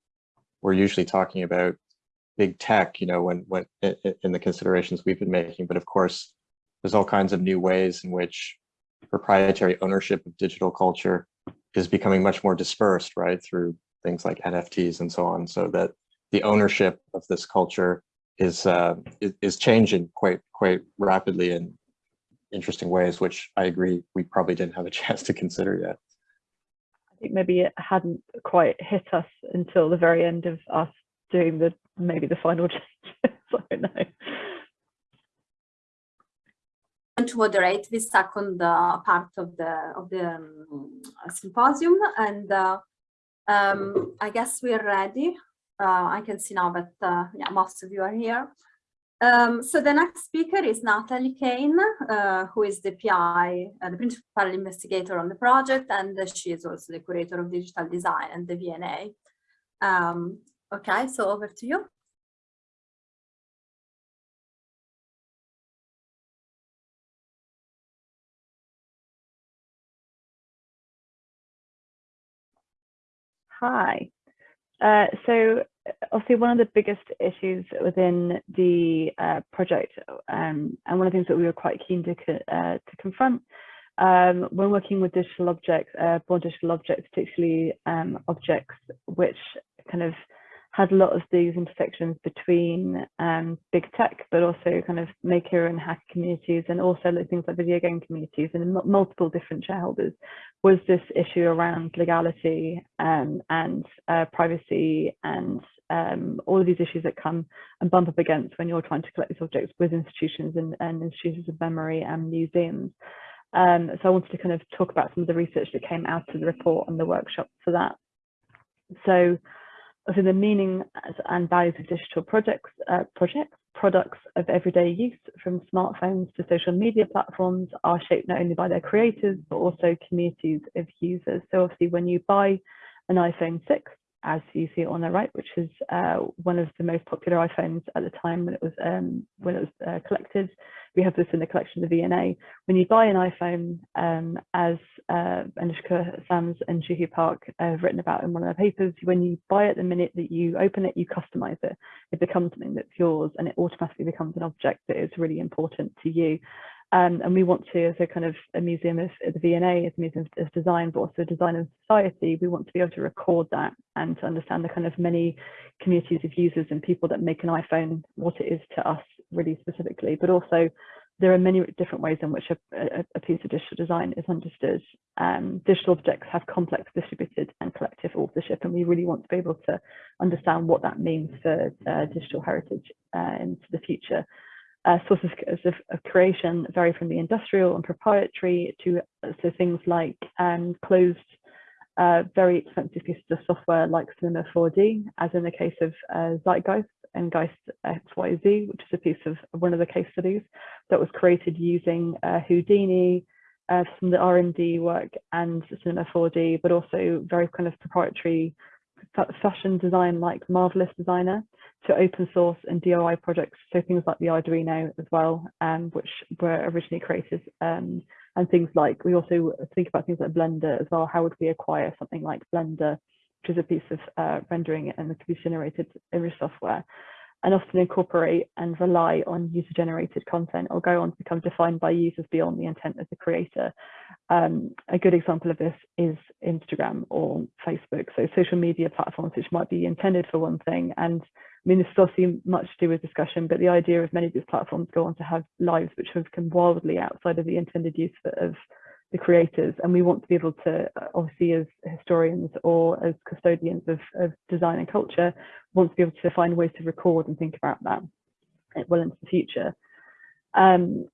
we're usually talking about big tech, you know, when, when in the considerations we've been making. But of course, there's all kinds of new ways in which proprietary ownership of digital culture is becoming much more dispersed, right, through things like NFTs and so on, so that the ownership of this culture is uh, is changing quite quite rapidly in interesting ways, which I agree we probably didn't have a *laughs* chance to consider yet I think maybe it hadn't quite hit us until the very end of us doing the maybe the final *laughs* changes. I don't know. To moderate this second uh, part of the of the um, symposium, and uh, um, I guess we're ready. Uh, I can see now that uh, yeah, most of you are here. Um, so the next speaker is Natalie Kane, uh, who is the PI, uh, the principal investigator on the project, and she is also the curator of digital design and the V&A. Um, okay, so over to you. Hi. Uh, so obviously one of the biggest issues within the uh, project um, and one of the things that we were quite keen to, uh, to confront um, when working with digital objects, uh, born digital objects, particularly um, objects which kind of had a lot of these intersections between um, big tech, but also kind of maker and hacker communities, and also things like video game communities and multiple different shareholders, was this issue around legality um, and uh, privacy and um, all of these issues that come and bump up against when you're trying to collect these objects with institutions and, and institutions of memory and museums. Um, so I wanted to kind of talk about some of the research that came out of the report and the workshop for that. So so the meaning and values of digital projects, uh, projects, products of everyday use from smartphones to social media platforms are shaped not only by their creators, but also communities of users. So obviously when you buy an iPhone 6, as you see on the right, which is uh, one of the most popular iPhones at the time when it was um, when it was uh, collected. We have this in the collection of the V&A. When you buy an iPhone, um, as uh, Anushka Sams and Juhi Park have written about in one of their papers, when you buy it the minute that you open it, you customize it. It becomes something that's yours and it automatically becomes an object that is really important to you. Um, and we want to, as a kind of a museum of the V&A, as a museum of design, but also design of society, we want to be able to record that and to understand the kind of many communities of users and people that make an iPhone what it is to us really specifically, but also there are many different ways in which a, a, piece of digital design is understood. Um, digital objects have complex distributed and collective authorship, and we really want to be able to understand what that means for uh, digital heritage uh, into the future uh, sources of, of, creation vary from the industrial and proprietary to so things like um, closed, uh, very expensive pieces of software like Cinema 4D, as in the case of uh, Zeitgeist and Geist XYZ, which is a piece of one of the case studies that was created using uh, Houdini, uh, some of the R&D work and Cinema 4D, but also very kind of proprietary fashion design like Marvelous Designer to open source and DIY projects, so things like the Arduino as well, um, which were originally created, um, and things like, we also think about things like Blender as well, how would we acquire something like Blender, which is a piece of uh, rendering and the computer generated image software, and often incorporate and rely on user generated content or go on to become defined by users beyond the intent of the creator. Um, a good example of this is Instagram or Facebook, so social media platforms which might be intended for one thing and I mean, this is obviously much to do with discussion, but the idea of many of these platforms go on to have lives which have come wildly outside of the intended use of the creators. And we want to be able to, uh, obviously, as historians or as custodians of, of design and culture, want to be able to find ways to record and think about that well into the future. Um,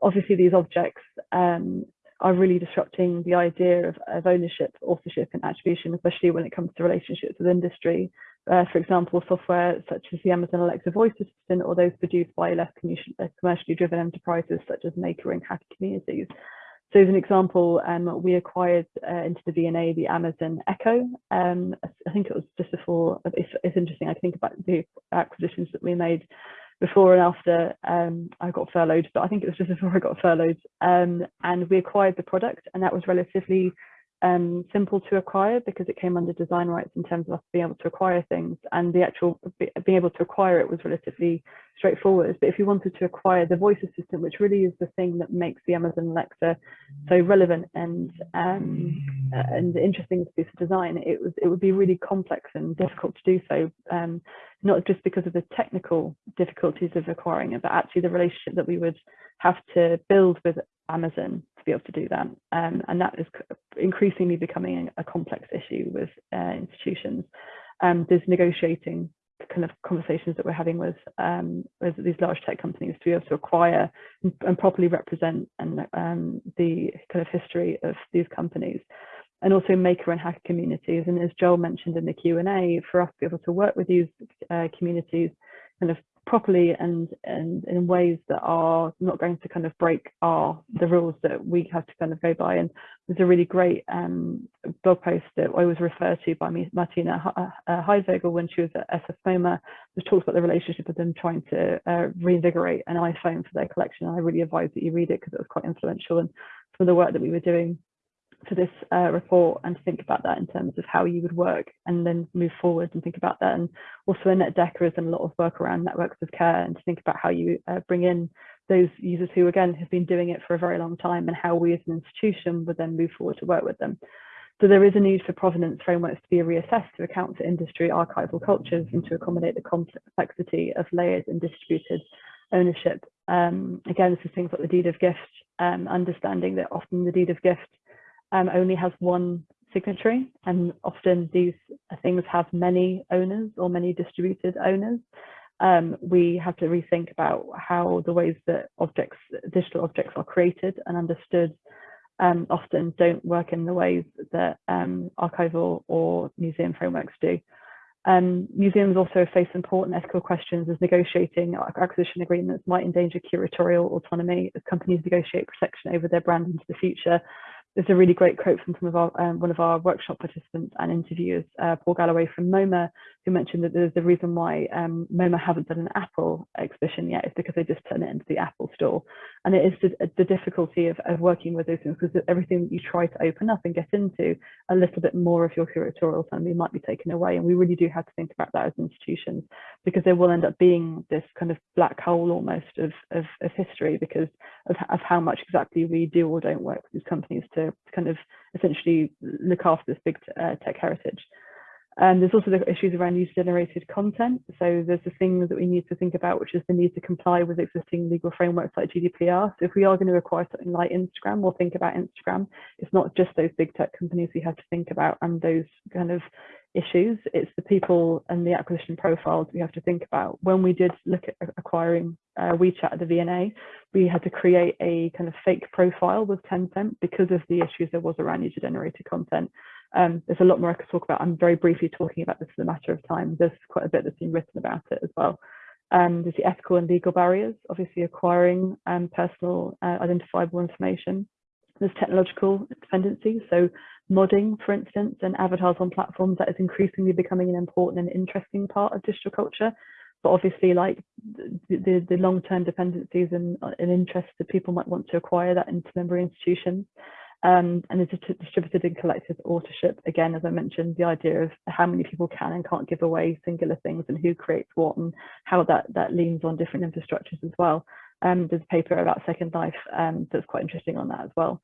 obviously, these objects um, are really disrupting the idea of, of ownership, authorship, and attribution, especially when it comes to relationships with industry uh, for example, software such as the Amazon Alexa voice assistant or those produced by less uh, commercially driven enterprises such as maker and hacker communities. So as an example, um, we acquired uh, into the V&A the Amazon Echo. Um, I think it was just before, it's, it's, interesting, I think about the acquisitions that we made before and after um, I got furloughed, but I think it was just before I got furloughed. Um, and we acquired the product and that was relatively um, simple to acquire because it came under design rights in terms of us being able to acquire things and the actual being able to acquire it was relatively straightforward. But if you wanted to acquire the voice assistant, which really is the thing that makes the Amazon Alexa so relevant and um, and interesting a piece of design, it was it would be really complex and difficult to do so. Um, not just because of the technical difficulties of acquiring it, but actually the relationship that we would have to build with Amazon to be able to do that. Um, and that is increasingly becoming a complex issue with uh, institutions. Um, there's negotiating kind of conversations that we're having with, um, with these large tech companies to be able to acquire and, and properly represent and um, the kind of history of these companies and also maker and hacker communities. And as Joel mentioned in the Q&A, for us to be able to work with these uh, communities kind of properly and, and in ways that are not going to kind of break our the rules that we have to kind of go by. And there's a really great um, blog post that I was referred to by Martina uh, Haidvogl when she was at SF MoMA, which talks about the relationship of them trying to uh, reinvigorate an iPhone for their collection. And I really advise that you read it because it was quite influential and some of the work that we were doing for this uh, report and to think about that in terms of how you would work and then move forward and think about that. And also Annet Dekker has done a lot of work around networks of care and to think about how you uh, bring in those users who again have been doing it for a very long time and how we as an institution would then move forward to work with them. So there is a need for provenance frameworks to be reassessed to account for industry archival cultures and to accommodate the complexity of layered and distributed ownership. Um, again, this is things like the deed of gift, um, understanding that often the deed of gift um, only has one signatory and often these things have many owners or many distributed owners. Um, we have to rethink about how the ways that objects, digital objects are created and understood um, often don't work in the ways that um, archival or museum frameworks do. Um, museums also face important ethical questions as negotiating acquisition agreements might endanger curatorial autonomy as companies negotiate protection over their brand into the future there's a really great quote from some of our um, one of our workshop participants and interviewers, uh, Paul Galloway from MoMA, who mentioned that there's the reason why um, MoMA haven't done an Apple exhibition yet is because they just turn it into the Apple store. And it is the, the difficulty of, of working with those things because everything you try to open up and get into, a little bit more of your curatorial autonomy might be taken away. And we really do have to think about that as institutions because there will end up being this kind of black hole almost of, of, of history because of, of how much exactly we do or don't work with these companies to kind of essentially look after this big uh, tech heritage. And there's also the issues around user-generated content. So there's the thing that we need to think about, which is the need to comply with existing legal frameworks like GDPR. So if we are going to require something like Instagram, we'll think about Instagram. It's not just those big tech companies we have to think about and those kind of issues. It's the people and the acquisition profiles we have to think about. When we did look at acquiring uh, WeChat at the V&A, we had to create a kind of fake profile with Tencent because of the issues there was around user-generated content. Um, there's a lot more I could talk about. I'm very briefly talking about this in a matter of time. There's quite a bit that's been written about it as well. Um, there's the ethical and legal barriers, obviously acquiring um, personal uh, identifiable information. There's technological dependency, so modding, for instance, and avatars on platforms that is increasingly becoming an important and interesting part of digital culture. But obviously, like the, the, the long-term dependencies and, and interests that people might want to acquire that into member institutions. Um, and it's a distributed and collective authorship. Again, as I mentioned, the idea of how many people can and can't give away singular things and who creates what and how that, that leans on different infrastructures as well. Um, there's a paper about Second Life um, that's quite interesting on that as well.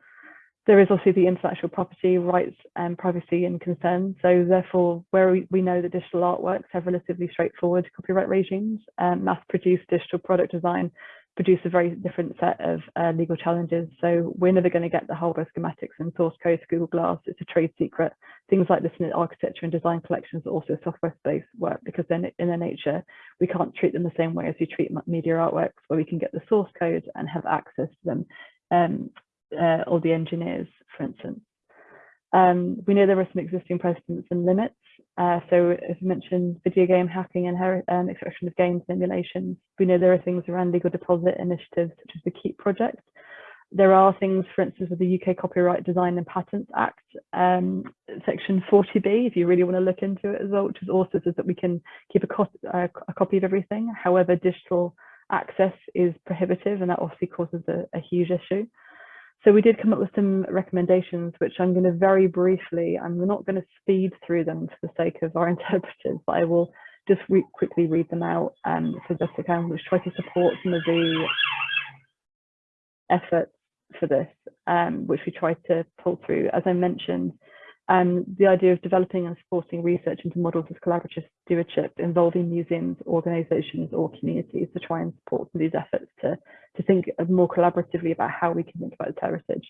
There is also the intellectual property rights and privacy and concern. So therefore, where we, we know that digital artworks have relatively straightforward copyright regimes, um, mass-produced digital product design produce a very different set of uh, legal challenges. So we're never going to get the whole schematics and source code to Google Glass. It's a trade secret. Things like this in architecture and design collections are also software-based work because then in their nature, we can't treat them the same way as we treat media artworks where we can get the source code and have access to them um, uh, or the engineers, for instance. Um, we know there are some existing precedents and limits. Uh, so as I mentioned, video game hacking and um, extraction of game simulations. We know there are things around legal deposit initiatives such as the KEEP project. There are things, for instance, with the UK Copyright Design and Patents Act, um, section 40B, if you really want to look into it as well, which is also says that we can keep a, co uh, a copy of everything. However, digital access is prohibitive and that obviously causes a, a huge issue. So we did come up with some recommendations, which I'm going to very briefly, I'm not going to speed through them for the sake of our *laughs* interpreters, but I will just re quickly read them out um, for Jessica, which try to support some of the efforts for this, um, which we tried to pull through. As I mentioned, um, the idea of developing and supporting research into models of collaborative stewardship involving museums, organisations or communities to try and support these efforts to, to think more collaboratively about how we can think about this heritage.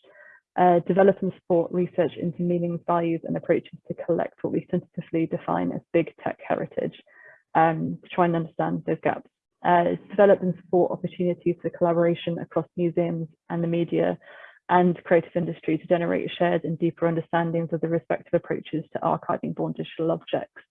Uh, develop and support research into meanings, values and approaches to collect what we tentatively define as big tech heritage. um, to try and understand those gaps. Uh, it's developed and support opportunities for collaboration across museums and the media and creative industry to generate shared and deeper understandings of the respective approaches to archiving born digital objects.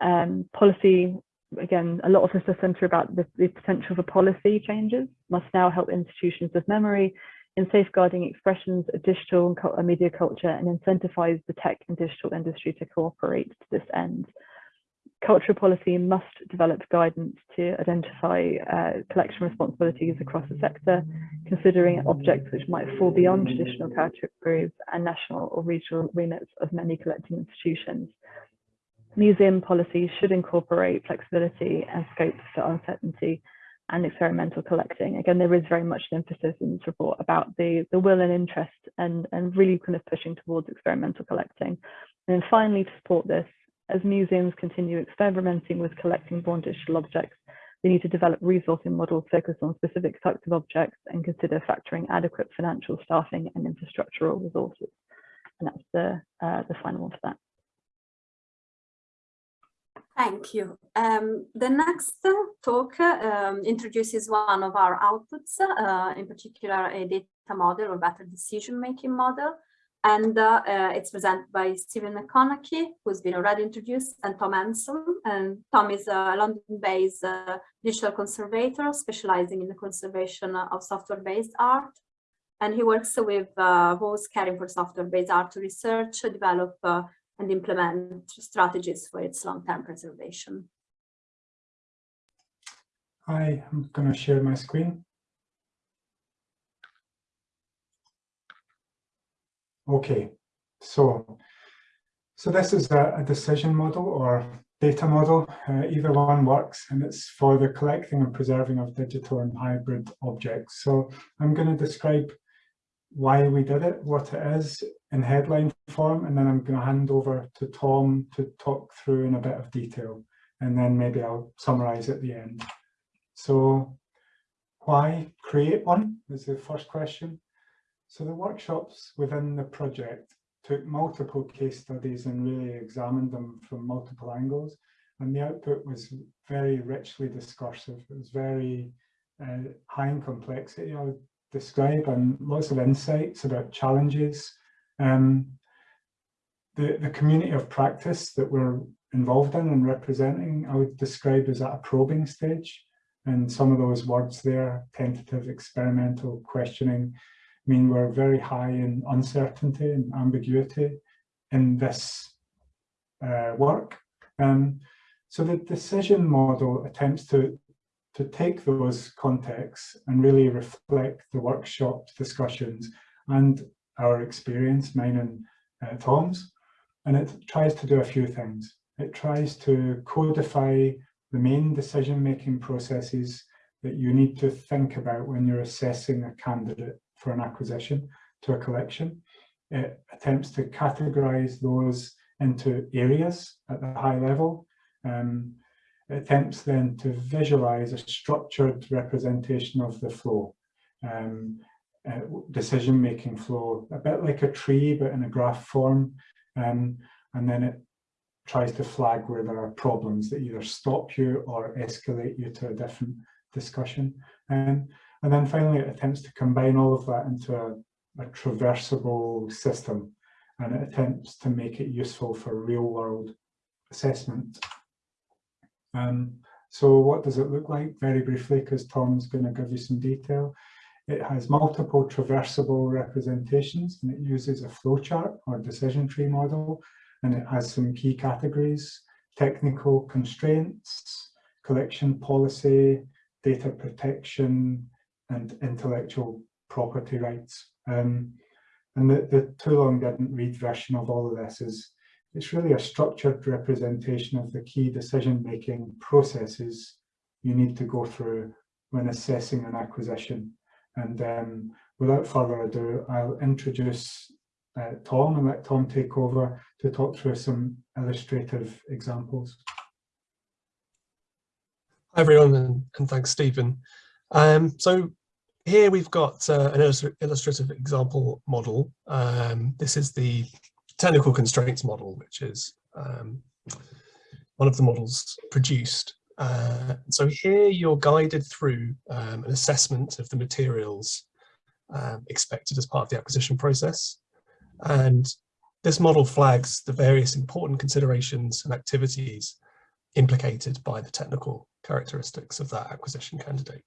Um, policy, again, a lot of this is centered about the, the potential for policy changes, must now help institutions of memory in safeguarding expressions of digital and media culture and incentivize the tech and digital industry to cooperate to this end. Cultural policy must develop guidance to identify uh, collection responsibilities across the sector, considering objects which might fall beyond traditional categories and national or regional remits of many collecting institutions. Museum policies should incorporate flexibility and scope for uncertainty and experimental collecting. Again, there is very much an emphasis in this report about the, the will and interest and, and really kind of pushing towards experimental collecting. And then finally, to support this, as museums continue experimenting with collecting born digital objects, they need to develop resourcing models focused on specific types of objects and consider factoring adequate financial staffing and infrastructural resources. And that's the, uh, the final one for that. Thank you. Um, the next talk um, introduces one of our outputs, uh, in particular a data model or better decision-making model. And uh, uh, it's presented by Stephen McConnachie, who's been already introduced, and Tom Anson. And Tom is a London-based uh, digital conservator specializing in the conservation of software-based art. And he works with uh, those caring for software-based art to research, develop, uh, and implement strategies for its long-term preservation. Hi, I'm going to share my screen. Okay, so so this is a, a decision model or data model. Uh, either one works, and it's for the collecting and preserving of digital and hybrid objects. So I'm going to describe why we did it, what it is in headline form, and then I'm going to hand over to Tom to talk through in a bit of detail, and then maybe I'll summarize at the end. So why create one is the first question. So the workshops within the project took multiple case studies and really examined them from multiple angles. And the output was very richly discursive. It was very uh, high in complexity, I would describe, and lots of insights about challenges. Um, the, the community of practice that we're involved in and representing, I would describe as at a probing stage. And some of those words there, tentative, experimental, questioning, mean we're very high in uncertainty and ambiguity in this uh, work. Um, so the decision model attempts to, to take those contexts and really reflect the workshop discussions and our experience, mine and uh, Tom's, and it tries to do a few things. It tries to codify the main decision-making processes that you need to think about when you're assessing a candidate for an acquisition to a collection. It attempts to categorize those into areas at the high level. Um, it attempts then to visualize a structured representation of the flow, um, uh, decision-making flow, a bit like a tree, but in a graph form. Um, and then it tries to flag where there are problems that either stop you or escalate you to a different discussion. Um, and then finally, it attempts to combine all of that into a, a traversable system and it attempts to make it useful for real world assessment. Um, so what does it look like? Very briefly, because Tom's going to give you some detail. It has multiple traversable representations and it uses a flowchart or decision tree model and it has some key categories, technical constraints, collection policy, data protection, and intellectual property rights. Um, and the, the too long didn't read version of all of this is it's really a structured representation of the key decision-making processes you need to go through when assessing an acquisition. And um, without further ado, I'll introduce uh, Tom and let Tom take over to talk through some illustrative examples. Hi everyone, and, and thanks Stephen. Um, so here we've got uh, an illustrative example model. Um, this is the technical constraints model, which is um, one of the models produced. Uh, so here you're guided through um, an assessment of the materials um, expected as part of the acquisition process. And this model flags the various important considerations and activities implicated by the technical characteristics of that acquisition candidate.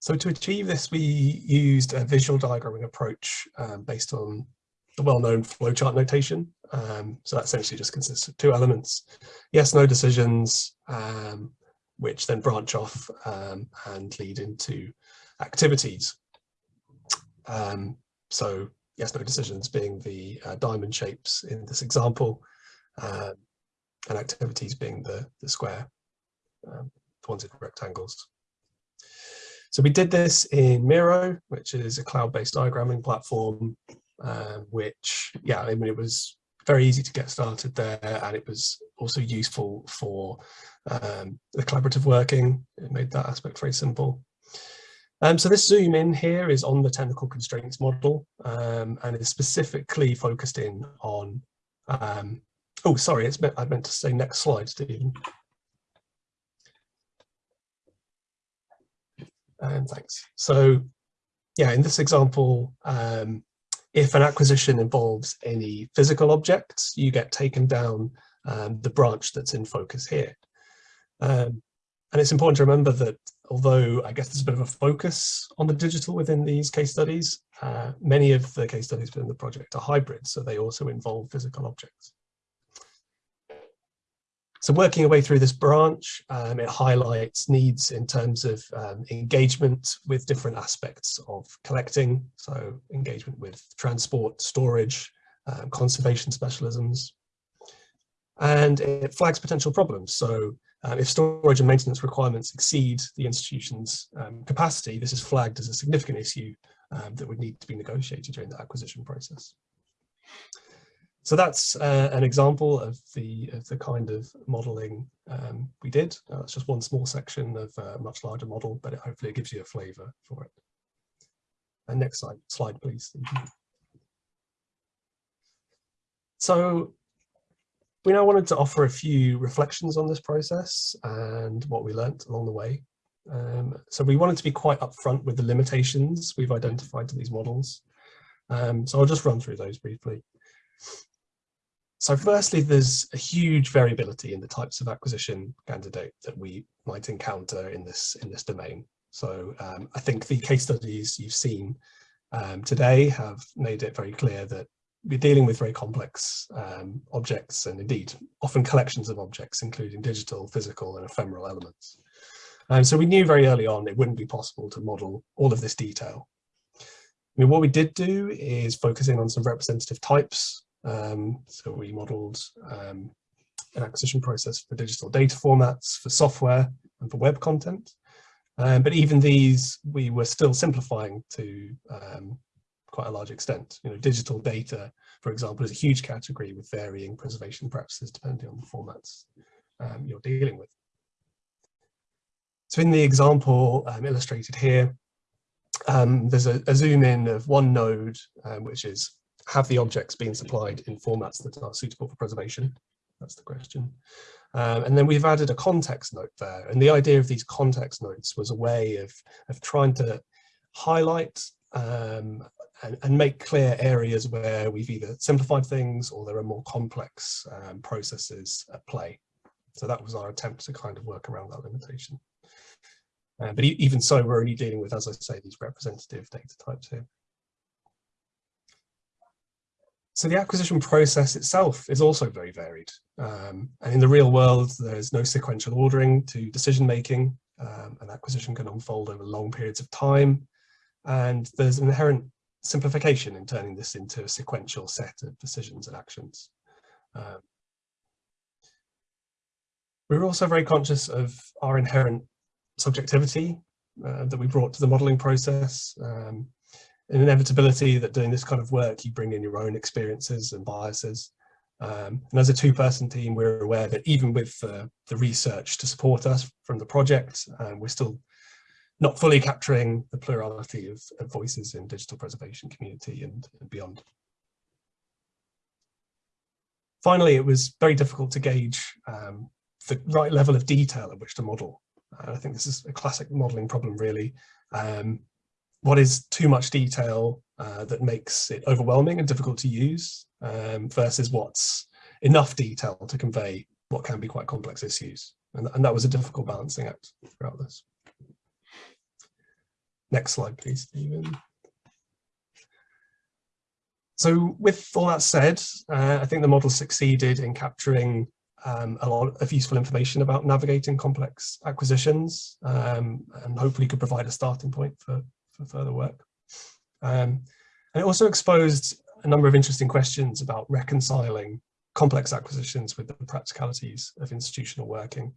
So to achieve this, we used a visual diagramming approach um, based on the well-known flowchart notation. Um, so that essentially just consists of two elements, yes, no decisions, um, which then branch off um, and lead into activities. Um, so yes, no decisions being the uh, diamond shapes in this example, um, and activities being the, the square, um, wanted rectangles. So we did this in Miro, which is a cloud-based diagramming platform, uh, which, yeah, I mean, it was very easy to get started there, and it was also useful for um, the collaborative working. It made that aspect very simple. Um, so this zoom in here is on the technical constraints model um, and is specifically focused in on, um, oh, sorry, it's I meant to say next slide, Stephen. And thanks. So yeah, in this example, um, if an acquisition involves any physical objects, you get taken down um, the branch that's in focus here. Um, and it's important to remember that although I guess there's a bit of a focus on the digital within these case studies, uh, many of the case studies within the project are hybrid, so they also involve physical objects. So working away through this branch, um, it highlights needs in terms of um, engagement with different aspects of collecting, so engagement with transport, storage, um, conservation specialisms. And it flags potential problems. So um, if storage and maintenance requirements exceed the institution's um, capacity, this is flagged as a significant issue um, that would need to be negotiated during the acquisition process. So that's uh, an example of the of the kind of modelling um, we did. Uh, that's just one small section of a much larger model, but it, hopefully it gives you a flavour for it. And next slide, slide please. So we now wanted to offer a few reflections on this process and what we learnt along the way. Um, so we wanted to be quite upfront with the limitations we've identified to these models. Um, so I'll just run through those briefly. So firstly, there's a huge variability in the types of acquisition candidate that we might encounter in this in this domain. So um, I think the case studies you've seen um, today have made it very clear that we're dealing with very complex um, objects and indeed often collections of objects, including digital, physical and ephemeral elements. And so we knew very early on it wouldn't be possible to model all of this detail. I mean, what we did do is focusing on some representative types um, so we modeled um, an acquisition process for digital data formats, for software and for web content. Um, but even these, we were still simplifying to um, quite a large extent. You know, digital data, for example, is a huge category with varying preservation practices depending on the formats um, you're dealing with. So in the example um, illustrated here, there's a, a, zoom in of one node, which is have the objects been supplied in formats that are suitable for preservation? That's the question. Um, and then we've added a context note there. And the idea of these context notes was a way of, of trying to highlight um, and, and, make clear areas where we've either simplified things or there are more complex um, processes at play. So that was our attempt to kind of work around that limitation. Uh, but e even so, we're only dealing with, as I say, these representative data types here. So the acquisition process itself is also very varied. Um, and in the real world, there's no sequential ordering to decision making. Um, an acquisition can unfold over long periods of time. And there's an inherent simplification in turning this into a sequential set of decisions and actions. Um, we're also very conscious of our inherent subjectivity uh, that we brought to the modelling process. Um, an inevitability that doing this kind of work, you bring in your own experiences and biases. Um, and as a two-person team, we're aware that even with uh, the research to support us from the project, um, we're still not fully capturing the plurality of, of voices in digital preservation community and, and beyond. finally, it was very difficult to gauge um, the right level of detail at which to model. I think this is a classic modeling problem, really. Um, what is too much detail uh, that makes it overwhelming and difficult to use um, versus what's enough detail to convey what can be quite complex issues. And, and that was a difficult balancing act throughout this. Next slide, please, Stephen. So with all that said, uh, I think the model succeeded in capturing um, a lot of useful information about navigating complex acquisitions um, and hopefully could provide a starting point for, for further work. Um, and it also exposed a number of interesting questions about reconciling complex acquisitions with the practicalities of institutional working.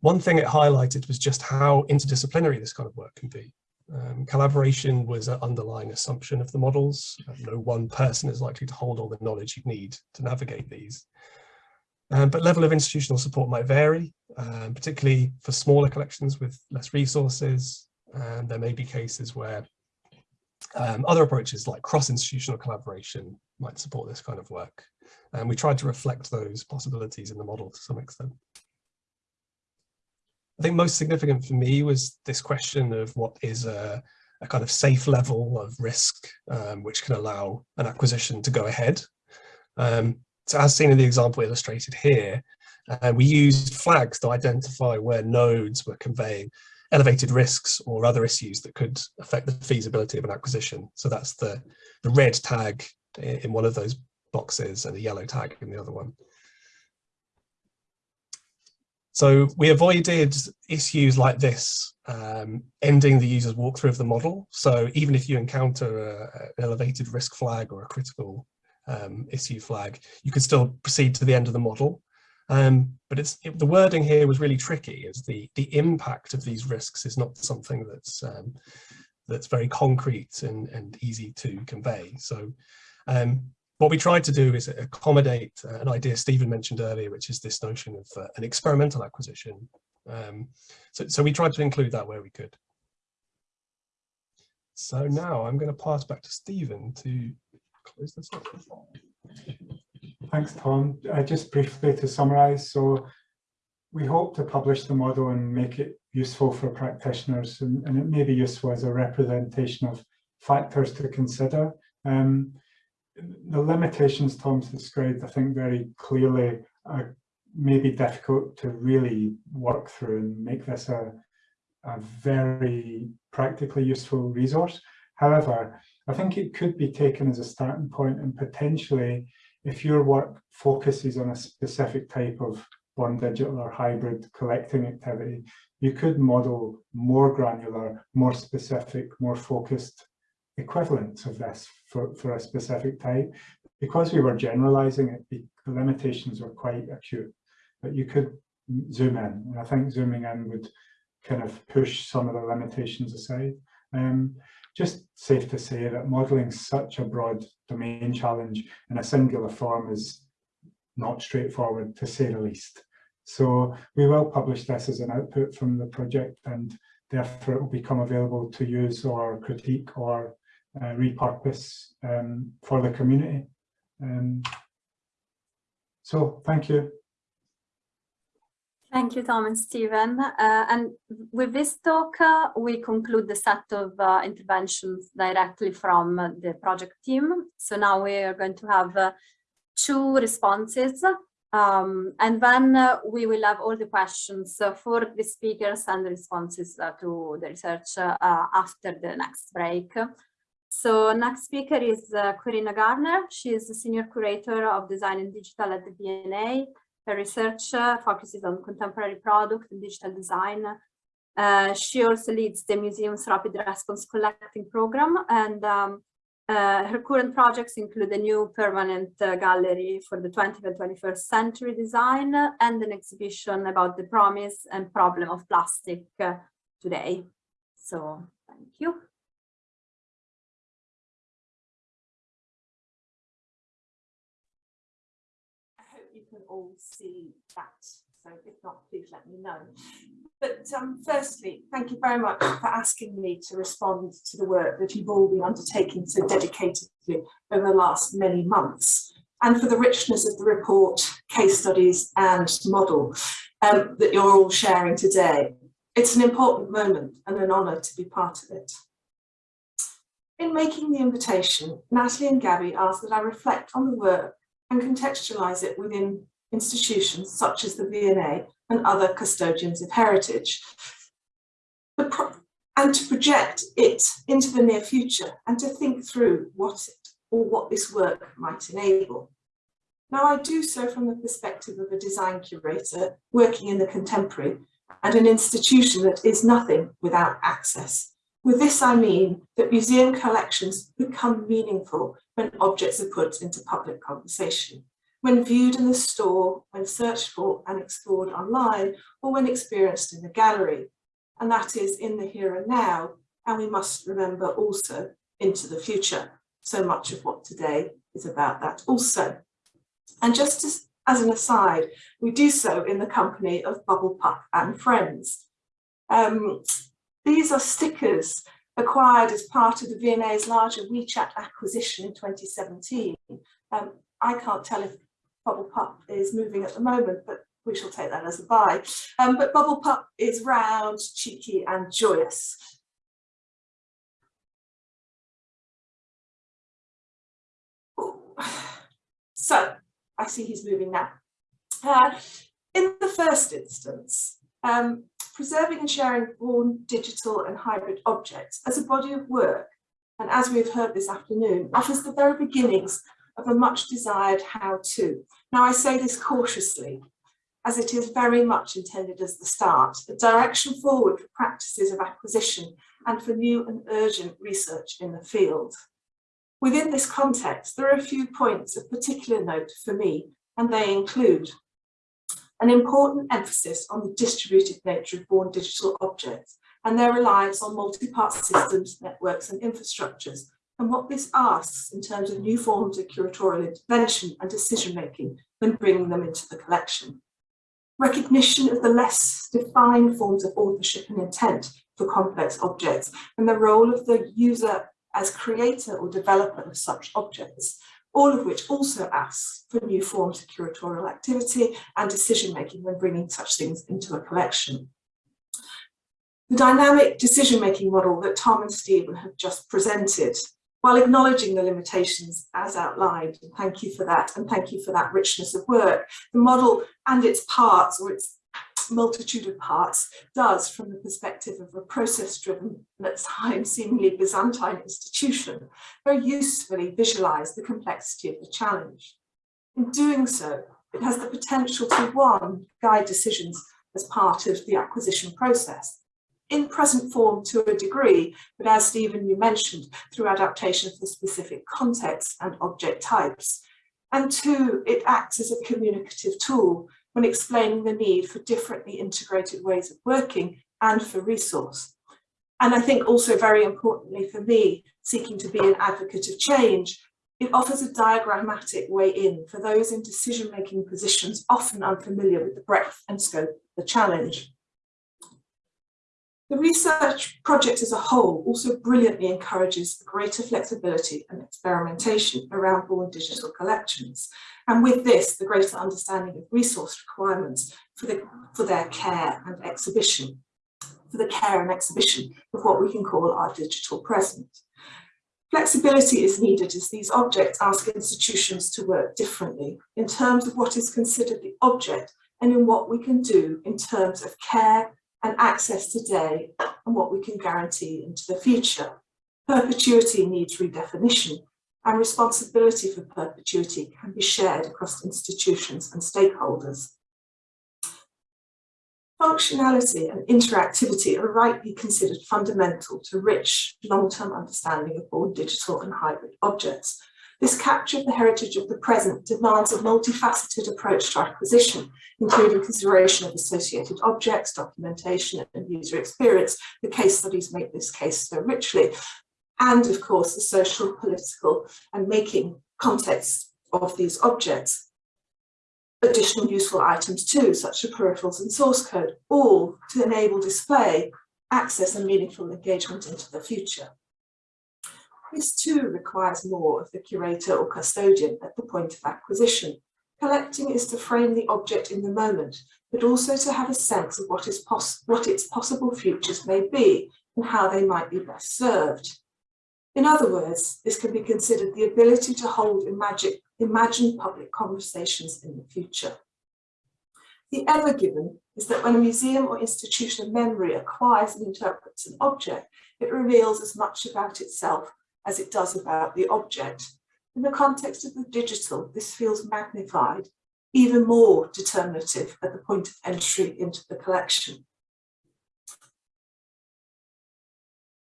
One thing it highlighted was just how interdisciplinary this kind of work can be. Um, collaboration was an underlying assumption of the models. No one person is likely to hold all the knowledge you need to navigate these. Um, but level of institutional support might vary, um, particularly for smaller collections with less resources. And there may be cases where um, other approaches like cross-institutional collaboration might support this kind of work. And we tried to reflect those possibilities in the model to some extent. I think most significant for me was this question of what is a, a kind of safe level of risk, um, which can allow an acquisition to go ahead. Um, so as seen in the example illustrated here, uh, we used flags to identify where nodes were conveying elevated risks or other issues that could affect the feasibility of an acquisition. So that's the, the red tag in one of those boxes and the yellow tag in the other one. So we avoided issues like this, um, ending the user's walkthrough of the model. So even if you encounter a, an elevated risk flag or a critical um, issue flag, you could still proceed to the end of the model. Um, but it's it, the wording here was really tricky as the the impact of these risks is not something that's um, that's very concrete and, and easy to convey. So um, what we tried to do is accommodate an idea Stephen mentioned earlier, which is this notion of uh, an experimental acquisition. Um, so, so we tried to include that where we could. So now I'm going to pass back to Stephen to close this up. Thanks, Tom. Uh, just briefly to summarise, so we hope to publish the model and make it useful for practitioners, and, and, it may be useful as a representation of factors to consider. Um, the limitations Tom's described, I think very clearly, are maybe difficult to really work through and make this a, a very practically useful resource. However, I think it could be taken as a starting point and potentially if your work focuses on a specific type of born digital or hybrid collecting activity, you could model more granular, more specific, more focused equivalents of this for, for a specific type. Because we were generalizing it, the limitations were quite acute, but you could zoom in. And I think zooming in would kind of push some of the limitations aside. Um, just safe to say that modelling such a broad domain challenge in a singular form is not straightforward to say the least. So we will publish this as an output from the project and therefore it will become available to use or critique or uh, repurpose um, for the community. Um, so thank you. Thank you, Tom and Stephen. Uh, and with this talk, uh, we conclude the set of uh, interventions directly from the project team. So now we are going to have uh, two responses. Um, and then uh, we will have all the questions uh, for the speakers and the responses to the research after the next break. So next speaker is Corinna Gardner. She is the Senior Curator of Design and Digital at the V&A her research focuses on contemporary product and digital design. Uh, she also leads the museum's rapid response collecting program and um, uh, her current projects include a new permanent uh, gallery for the 20th and 21st century design and an exhibition about the promise and problem of plastic uh, today. So thank you. All see that. So if not, please let me know. But um, firstly, thank you very much for asking me to respond to the work that you've all been undertaking so dedicatedly over the last many months. and for the richness of the report, case studies and model um, that you're all sharing today. It's an important moment and an honour to be part of it. In making the invitation, Natalie and Gabby asked that I reflect on the work and contextualise it within institutions such as the V&A and other custodians of heritage. and to project it into the near future and to think through what it or what this work might enable. Now I do so from the perspective of a design curator working in the contemporary and an institution that is nothing without access. With this I mean that museum collections become meaningful when objects are put into public conversation, when viewed in the store, when searched for and explored online, or when experienced in the gallery. And that is in the here and now, and we must remember also into the future. So much of what today is about that also. And just as, as an aside, we do so in the company of Bubble Pup and friends. Um, these are stickers acquired as part of the V&A's larger WeChat acquisition in 2017. Um, I can't tell if Bubble Pup is moving at the moment, but we shall take that as a buy. Um, but Bubble Pup is round, cheeky and joyous. *sighs* So I see he's moving now. Uh, in the first instance, um, preserving and sharing born digital and hybrid objects as a body of work, and as we've heard this afternoon, offers the very beginnings of a much desired how-to. Now I say this cautiously, as it is very much intended as the start, a direction forward for practices of acquisition and for new and urgent research in the field. Within this context, there are a few points of particular note for me, and they include an important emphasis on the distributed nature of born digital objects and their reliance on multi-part systems, networks and infrastructures, and what this asks in terms of new forms of curatorial intervention and decision-making when bringing them into the collection. Recognition of the less defined forms of authorship and intent for complex objects and the role of the user as creator or developer of such objects, all of which also asks for new forms of curatorial activity and decision-making when bringing such things into a collection. The dynamic decision-making model that Tom and Stephen have just presented, while acknowledging the limitations as outlined, and thank you for that, and thank you for that richness of work, the model and its parts or its multitude of parts does from the perspective of a process-driven and at times seemingly Byzantine institution, very usefully visualise the complexity of the challenge. In doing so, it has the potential to, one, guide decisions as part of the acquisition process, in present form to a degree, but as Stephen, you mentioned, through adaptation for specific contexts and object types. And two, it acts as a communicative tool when explaining the need for differently integrated ways of working and for resource. And I think also very importantly for me, seeking to be an advocate of change, it offers a diagrammatic way in for those in decision-making positions often unfamiliar with the breadth and scope of the challenge. The research project as a whole also brilliantly encourages greater flexibility and experimentation around born digital collections. And with this, the greater understanding of resource requirements for, the, for their care and exhibition, for the care and exhibition of what we can call our digital present. Flexibility is needed as these objects ask institutions to work differently in terms of what is considered the object and in what we can do in terms of care and access today and what we can guarantee into the future. Perpetuity needs redefinition and responsibility for perpetuity can be shared across institutions and stakeholders. Functionality and interactivity are rightly considered fundamental to rich long-term understanding of both digital and hybrid objects, this capture of the heritage of the present demands a multifaceted approach to acquisition, including consideration of associated objects, documentation and user experience. The case studies make this case so richly. And of course, the social, political and making context of these objects. Additional useful items too, such as peripherals and source code, all to enable display, access and meaningful engagement into the future. This too requires more of the curator or custodian at the point of acquisition. Collecting is to frame the object in the moment, but also to have a sense of what, is what its possible futures may be and how they might be best served. In other words, this can be considered the ability to hold imagine, imagined public conversations in the future. The ever given is that when a museum or institution of memory acquires and interprets an object, it reveals as much about itself as it does about the object. In the context of the digital, this feels magnified, even more determinative at the point of entry into the collection.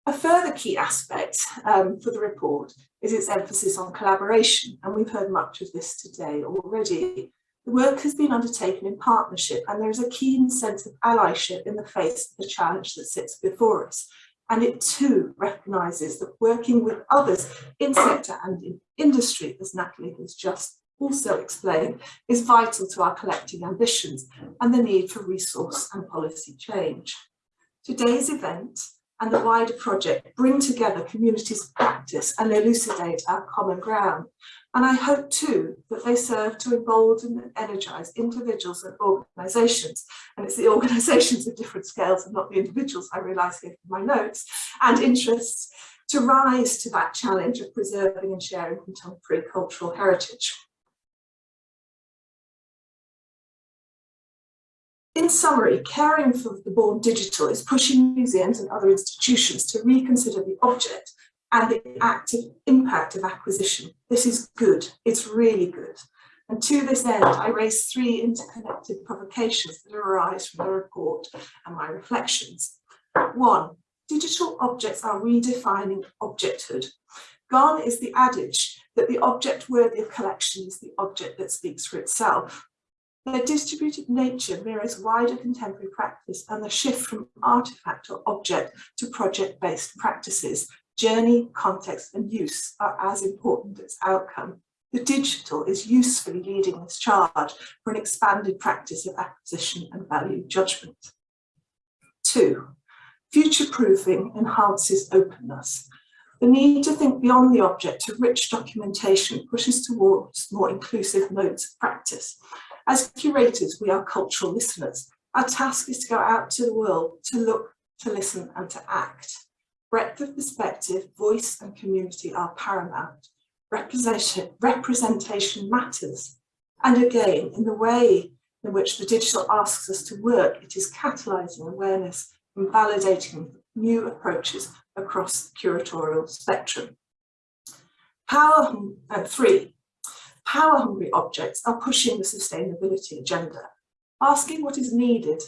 A further key aspect um, for the report is its emphasis on collaboration, and we've heard much of this today already. The work has been undertaken in partnership, and there is a keen sense of allyship in the face of the challenge that sits before us. And it too recognises that working with others in sector and in industry, as Natalie has just also explained, is vital to our collective ambitions and the need for resource and policy change. Today's event and the wider project bring together communities of practice and elucidate our common ground. And I hope too that they serve to embolden and energise individuals and organisations, and it's the *laughs* organisations of different scales and not the individuals I realise here from my notes, and interests to rise to that challenge of preserving and sharing contemporary cultural heritage. In summary, caring for the born digital is pushing museums and other institutions to reconsider the object and the active impact of acquisition. This is good, it's really good. And to this end, I raise three interconnected provocations that arise from the report and my reflections. One, digital objects are redefining objecthood. Gone is the adage that the object worthy of collection is the object that speaks for itself. Their distributed nature mirrors wider contemporary practice and the shift from artifact or object to project-based practices. Journey, context and use are as important as outcome. The digital is usefully leading this charge for an expanded practice of acquisition and value judgment. Two, future-proofing enhances openness. The need to think beyond the object to rich documentation pushes towards more inclusive modes of practice as curators, we are cultural listeners. Our task is to go out to the world, to look, to listen and to act. Breadth of perspective, voice and community are paramount. Representation, representation matters. And again, in the way in which the digital asks us to work, it is catalysing awareness and validating new approaches across the curatorial spectrum. Power, uh, three, power-hungry objects are pushing the sustainability agenda, asking what is needed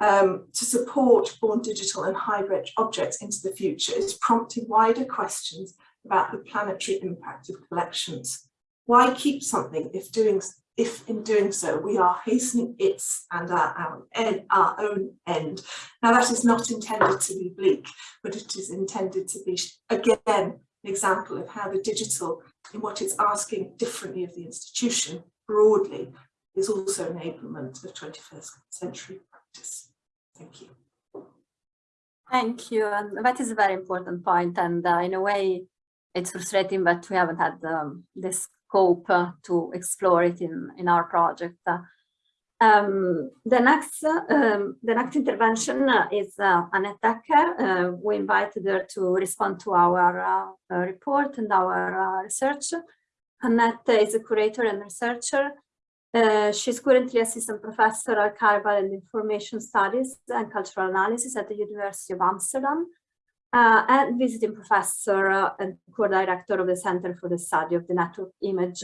um, to support born digital and hybrid objects into the future is prompting wider questions about the planetary impact of collections. Why keep something if doing if in doing so we are hastening its and our, our, our own end. Now that is not intended to be bleak, but it is intended to be, again, an example of how the digital in what it's asking differently of the institution broadly is also enablement of 21st century practice. Thank you. Thank you. And that is a very important point. And uh, in a way, it's frustrating that we haven't had um, the scope uh, to explore it in, in our project. Uh, um, the next um, the next intervention is uh, Annet Dekker. Uh, we invited her to respond to our uh, uh, report and our research. Annette is a curator and researcher. she's currently assistant professor archival and information studies and cultural analysis at the University of Amsterdam and visiting professor and co-director of the Center for the Study of the Network Image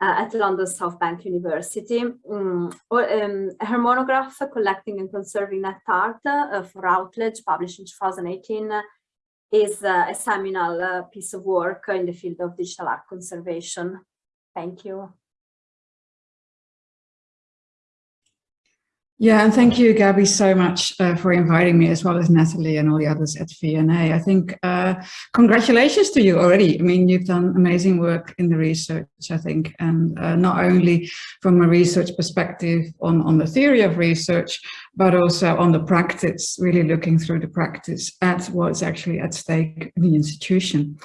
at London South Bank University. Um, um, her monograph, Collecting and Conserving Net Art uh, for Routledge, published in 2018, uh, is a seminal uh, piece of work in the field of digital art conservation. Thank you. Yeah, and thank you, Gabby, so much uh, for inviting me, as well as Natalie and all the others at V&A. I think uh, congratulations to you already. I mean, you've done amazing work in the research, I think, and uh, not only from a research perspective on, on the theory of research, but also on the practice, really looking through the practice at what's actually at stake in the institution.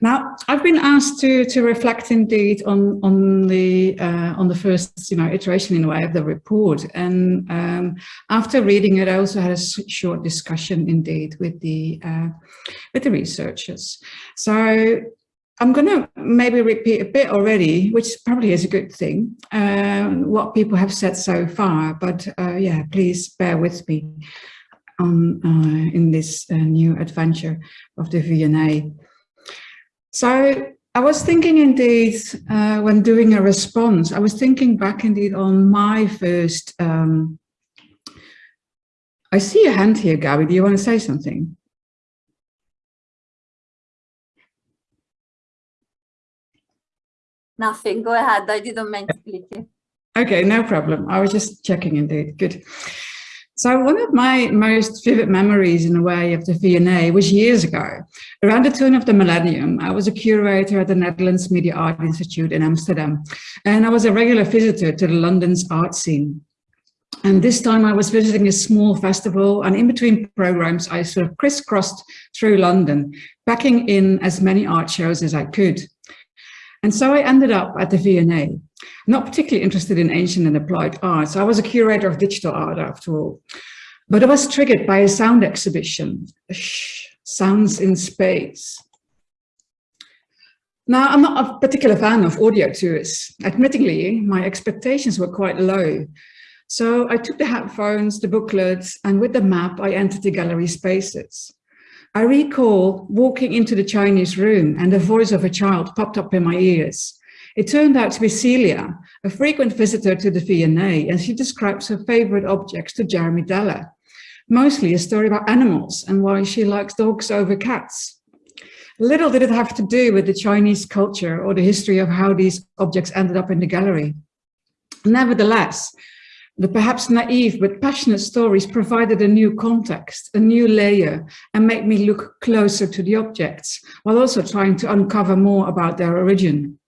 Now, I've been asked to to reflect indeed on on the uh, on the first you know iteration in a way of the report, and um, after reading it, I also had a short discussion indeed with the uh, with the researchers. So I'm going to maybe repeat a bit already, which probably is a good thing, uh, what people have said so far. But uh, yeah, please bear with me on uh, in this uh, new adventure of the V&A. So I was thinking indeed, uh, when doing a response, I was thinking back indeed on my first, um, I see a hand here, Gabby, do you want to say something? Nothing, go ahead, I didn't mean to click you. Okay, no problem. I was just checking indeed, good. So one of my most vivid memories in a way of the V&A was years ago. Around the turn of the millennium, I was a curator at the Netherlands Media Art Institute in Amsterdam, and I was a regular visitor to the London's art scene. And this time I was visiting a small festival and in between programs, I sort of crisscrossed through London, packing in as many art shows as I could. And so I ended up at the V&A, not particularly interested in ancient and applied arts. I was a curator of digital art after all. But I was triggered by a sound exhibition, Shh, Sounds in Space. Now, I'm not a particular fan of audio tours. Admittingly, my expectations were quite low. So I took the headphones, the booklets, and with the map, I entered the gallery spaces. I recall walking into the Chinese room and the voice of a child popped up in my ears. It turned out to be Celia, a frequent visitor to the V&A, and she describes her favorite objects to Jeremy Deller, mostly a story about animals and why she likes dogs over cats. Little did it have to do with the Chinese culture or the history of how these objects ended up in the gallery. Nevertheless, the perhaps naive but passionate stories provided a new context, a new layer, and made me look closer to the objects, while also trying to uncover more about their origin.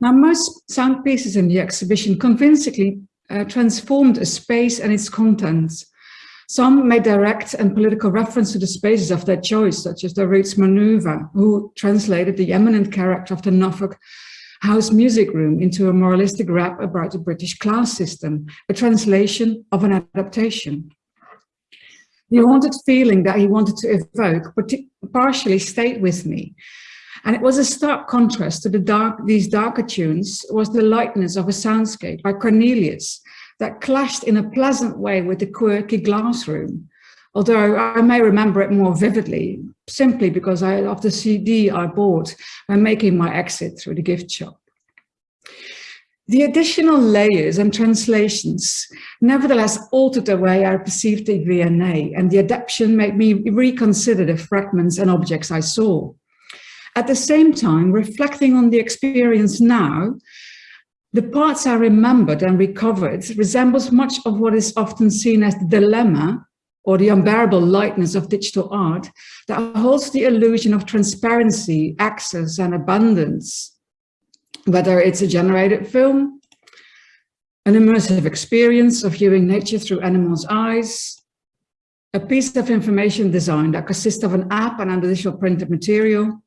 Now, most sound pieces in the exhibition convincingly uh, transformed a space and its contents. Some made direct and political reference to the spaces of their choice, such as the Roots Manuva, who translated the eminent character of the Norfolk House Music Room into a moralistic rap about the British class system, a translation of an adaptation. The haunted feeling that he wanted to evoke partially stayed with me. And it was a stark contrast to the dark, these darker tunes was the lightness of a soundscape by Cornelius that clashed in a pleasant way with the quirky glass room. Although I may remember it more vividly, simply because I, of the CD I bought when making my exit through the gift shop. The additional layers and translations nevertheless altered the way I perceived the V&A and the adaptation made me reconsider the fragments and objects I saw. At the same time, reflecting on the experience now, the parts I remembered and recovered resembles much of what is often seen as the dilemma or the unbearable lightness of digital art that holds the illusion of transparency, access and abundance. Whether it's a generated film, an immersive experience of viewing nature through animals' eyes, a piece of information design that consists of an app and additional printed material,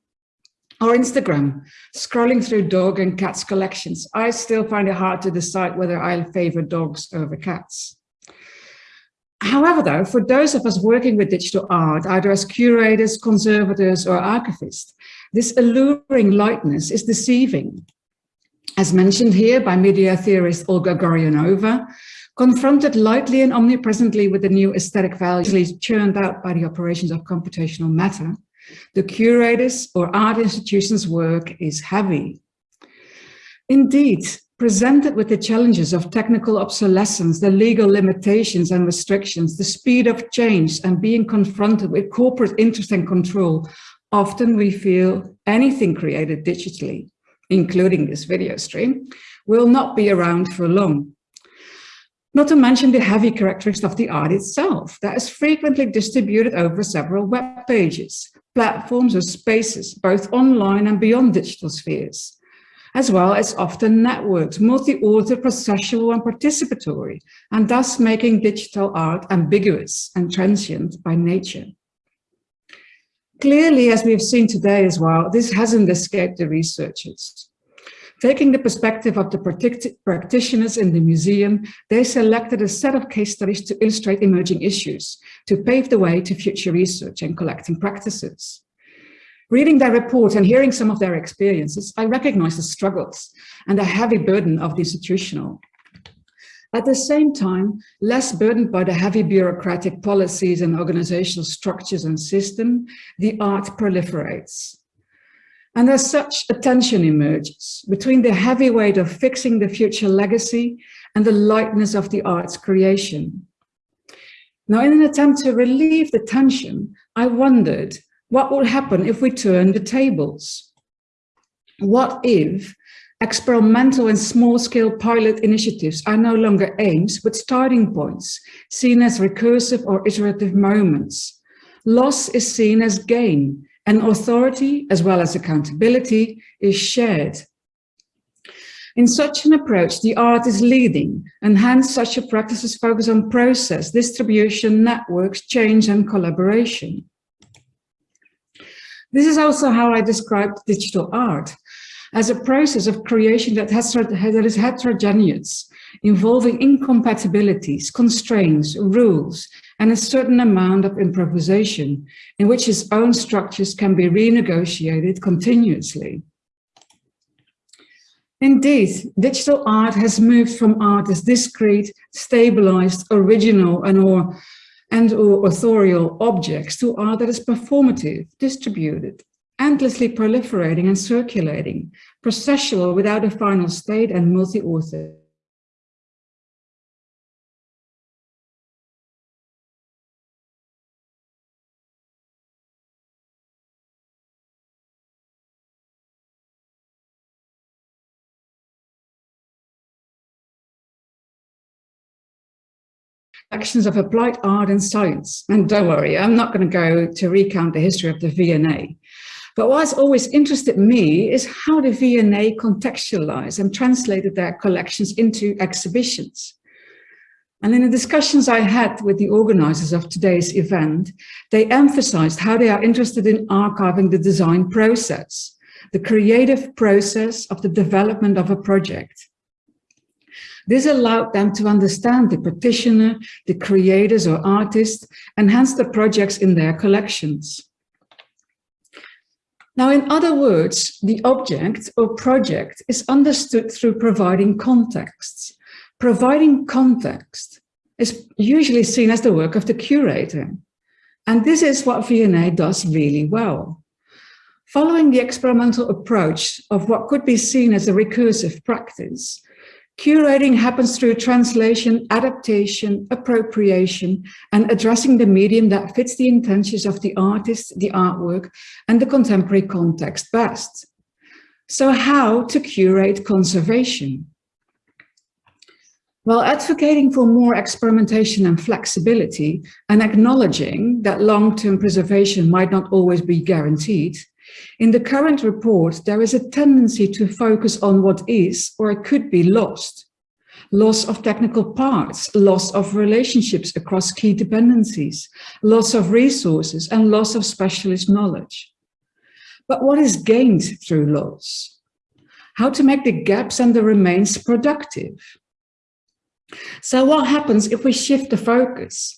or Instagram, scrolling through dog and cats collections. I still find it hard to decide whether I'll favor dogs over cats. However, though, for those of us working with digital art, either as curators, conservators, or archivists, this alluring lightness is deceiving. As mentioned here by media theorist Olga Goriunova, confronted lightly and omnipresently with the new aesthetic values churned out by the operations of computational matter, the curators or art institutions' work is heavy. Indeed, presented with the challenges of technical obsolescence, the legal limitations and restrictions, the speed of change and being confronted with corporate interest and control, often we feel anything created digitally, including this video stream, will not be around for long. Not to mention the heavy characteristics of the art itself that is frequently distributed over several web pages, platforms or spaces, both online and beyond digital spheres as well as often networked, multi-author, processual and participatory, and thus making digital art ambiguous and transient by nature. Clearly, as we've seen today as well, this hasn't escaped the researchers. Taking the perspective of the practitioners in the museum, they selected a set of case studies to illustrate emerging issues, to pave the way to future research and collecting practices. Reading their report and hearing some of their experiences, I recognize the struggles and the heavy burden of the institutional. At the same time, less burdened by the heavy bureaucratic policies and organizational structures and system, the art proliferates. And as such, a tension emerges between the heavy weight of fixing the future legacy and the lightness of the art's creation. Now, in an attempt to relieve the tension, I wondered what would happen if we turn the tables? What if experimental and small-scale pilot initiatives are no longer aims, but starting points, seen as recursive or iterative moments? Loss is seen as gain, and authority, as well as accountability, is shared. In such an approach, the art is leading, and hence such a practices focus on process, distribution, networks, change, and collaboration. This is also how I described digital art, as a process of creation that, has, that is heterogeneous, involving incompatibilities, constraints, rules, and a certain amount of improvisation in which its own structures can be renegotiated continuously. Indeed, digital art has moved from art as discrete, stabilized, original, and or, and or authorial objects to art that is performative, distributed, endlessly proliferating and circulating, processual without a final state and multi-author. Actions of applied art and science. And don't worry, I'm not going to go to recount the history of the V&A. But what's always interested me is how the V&A contextualized and translated their collections into exhibitions. And in the discussions I had with the organizers of today's event, they emphasized how they are interested in archiving the design process, the creative process of the development of a project. This allowed them to understand the practitioner, the creators or artists, and hence the projects in their collections. Now, in other words, the object or project is understood through providing contexts. Providing context is usually seen as the work of the curator. And this is what V&A does really well. Following the experimental approach of what could be seen as a recursive practice, Curating happens through translation, adaptation, appropriation, and addressing the medium that fits the intentions of the artist, the artwork, and the contemporary context best. So how to curate conservation? While advocating for more experimentation and flexibility and acknowledging that long-term preservation might not always be guaranteed, in the current report, there is a tendency to focus on what is or could be lost. Loss of technical parts, loss of relationships across key dependencies, loss of resources, and loss of specialist knowledge. But what is gained through loss? How to make the gaps and the remains productive? So what happens if we shift the focus?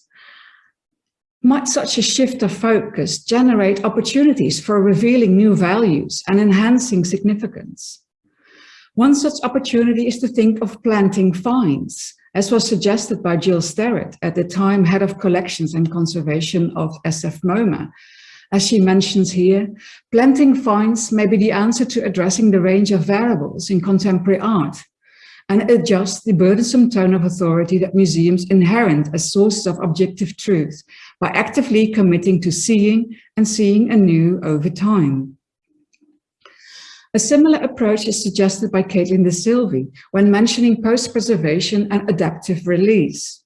Might such a shift of focus generate opportunities for revealing new values and enhancing significance? One such opportunity is to think of planting vines, as was suggested by Jill Sterrett, at the time head of collections and conservation of SF MoMA. As she mentions here, planting vines may be the answer to addressing the range of variables in contemporary art, and adjust the burdensome tone of authority that museums inherent as sources of objective truth by actively committing to seeing and seeing anew over time. A similar approach is suggested by Caitlin DeSilvey when mentioning post-preservation and adaptive release.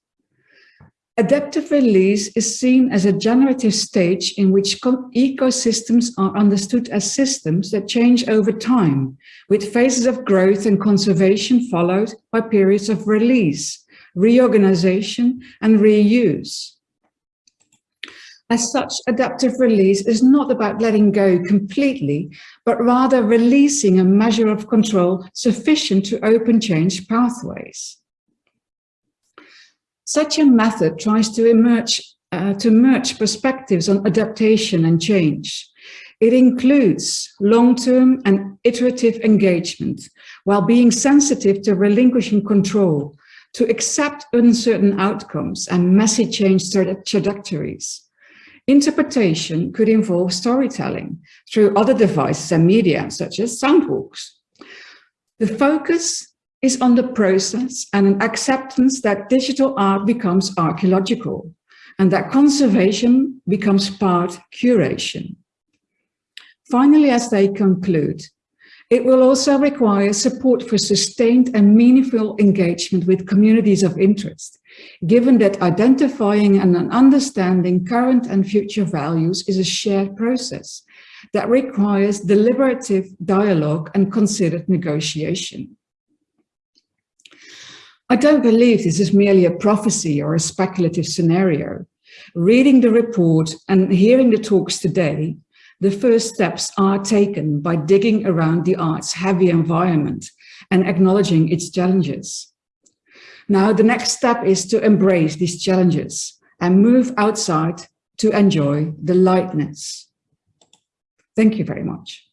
Adaptive release is seen as a generative stage in which ecosystems are understood as systems that change over time, with phases of growth and conservation followed by periods of release, reorganization, and reuse. As such, adaptive release is not about letting go completely, but rather releasing a measure of control sufficient to open change pathways. Such a method tries to emerge uh, to merge perspectives on adaptation and change. It includes long-term and iterative engagement while being sensitive to relinquishing control, to accept uncertain outcomes and messy change trajectories. Interpretation could involve storytelling through other devices and media, such as soundwalks. The focus is on the process and an acceptance that digital art becomes archaeological and that conservation becomes part curation. Finally, as they conclude, it will also require support for sustained and meaningful engagement with communities of interest, given that identifying and understanding current and future values is a shared process that requires deliberative dialogue and considered negotiation. I don't believe this is merely a prophecy or a speculative scenario. Reading the report and hearing the talks today, the first steps are taken by digging around the art's heavy environment and acknowledging its challenges. Now, the next step is to embrace these challenges and move outside to enjoy the lightness. Thank you very much.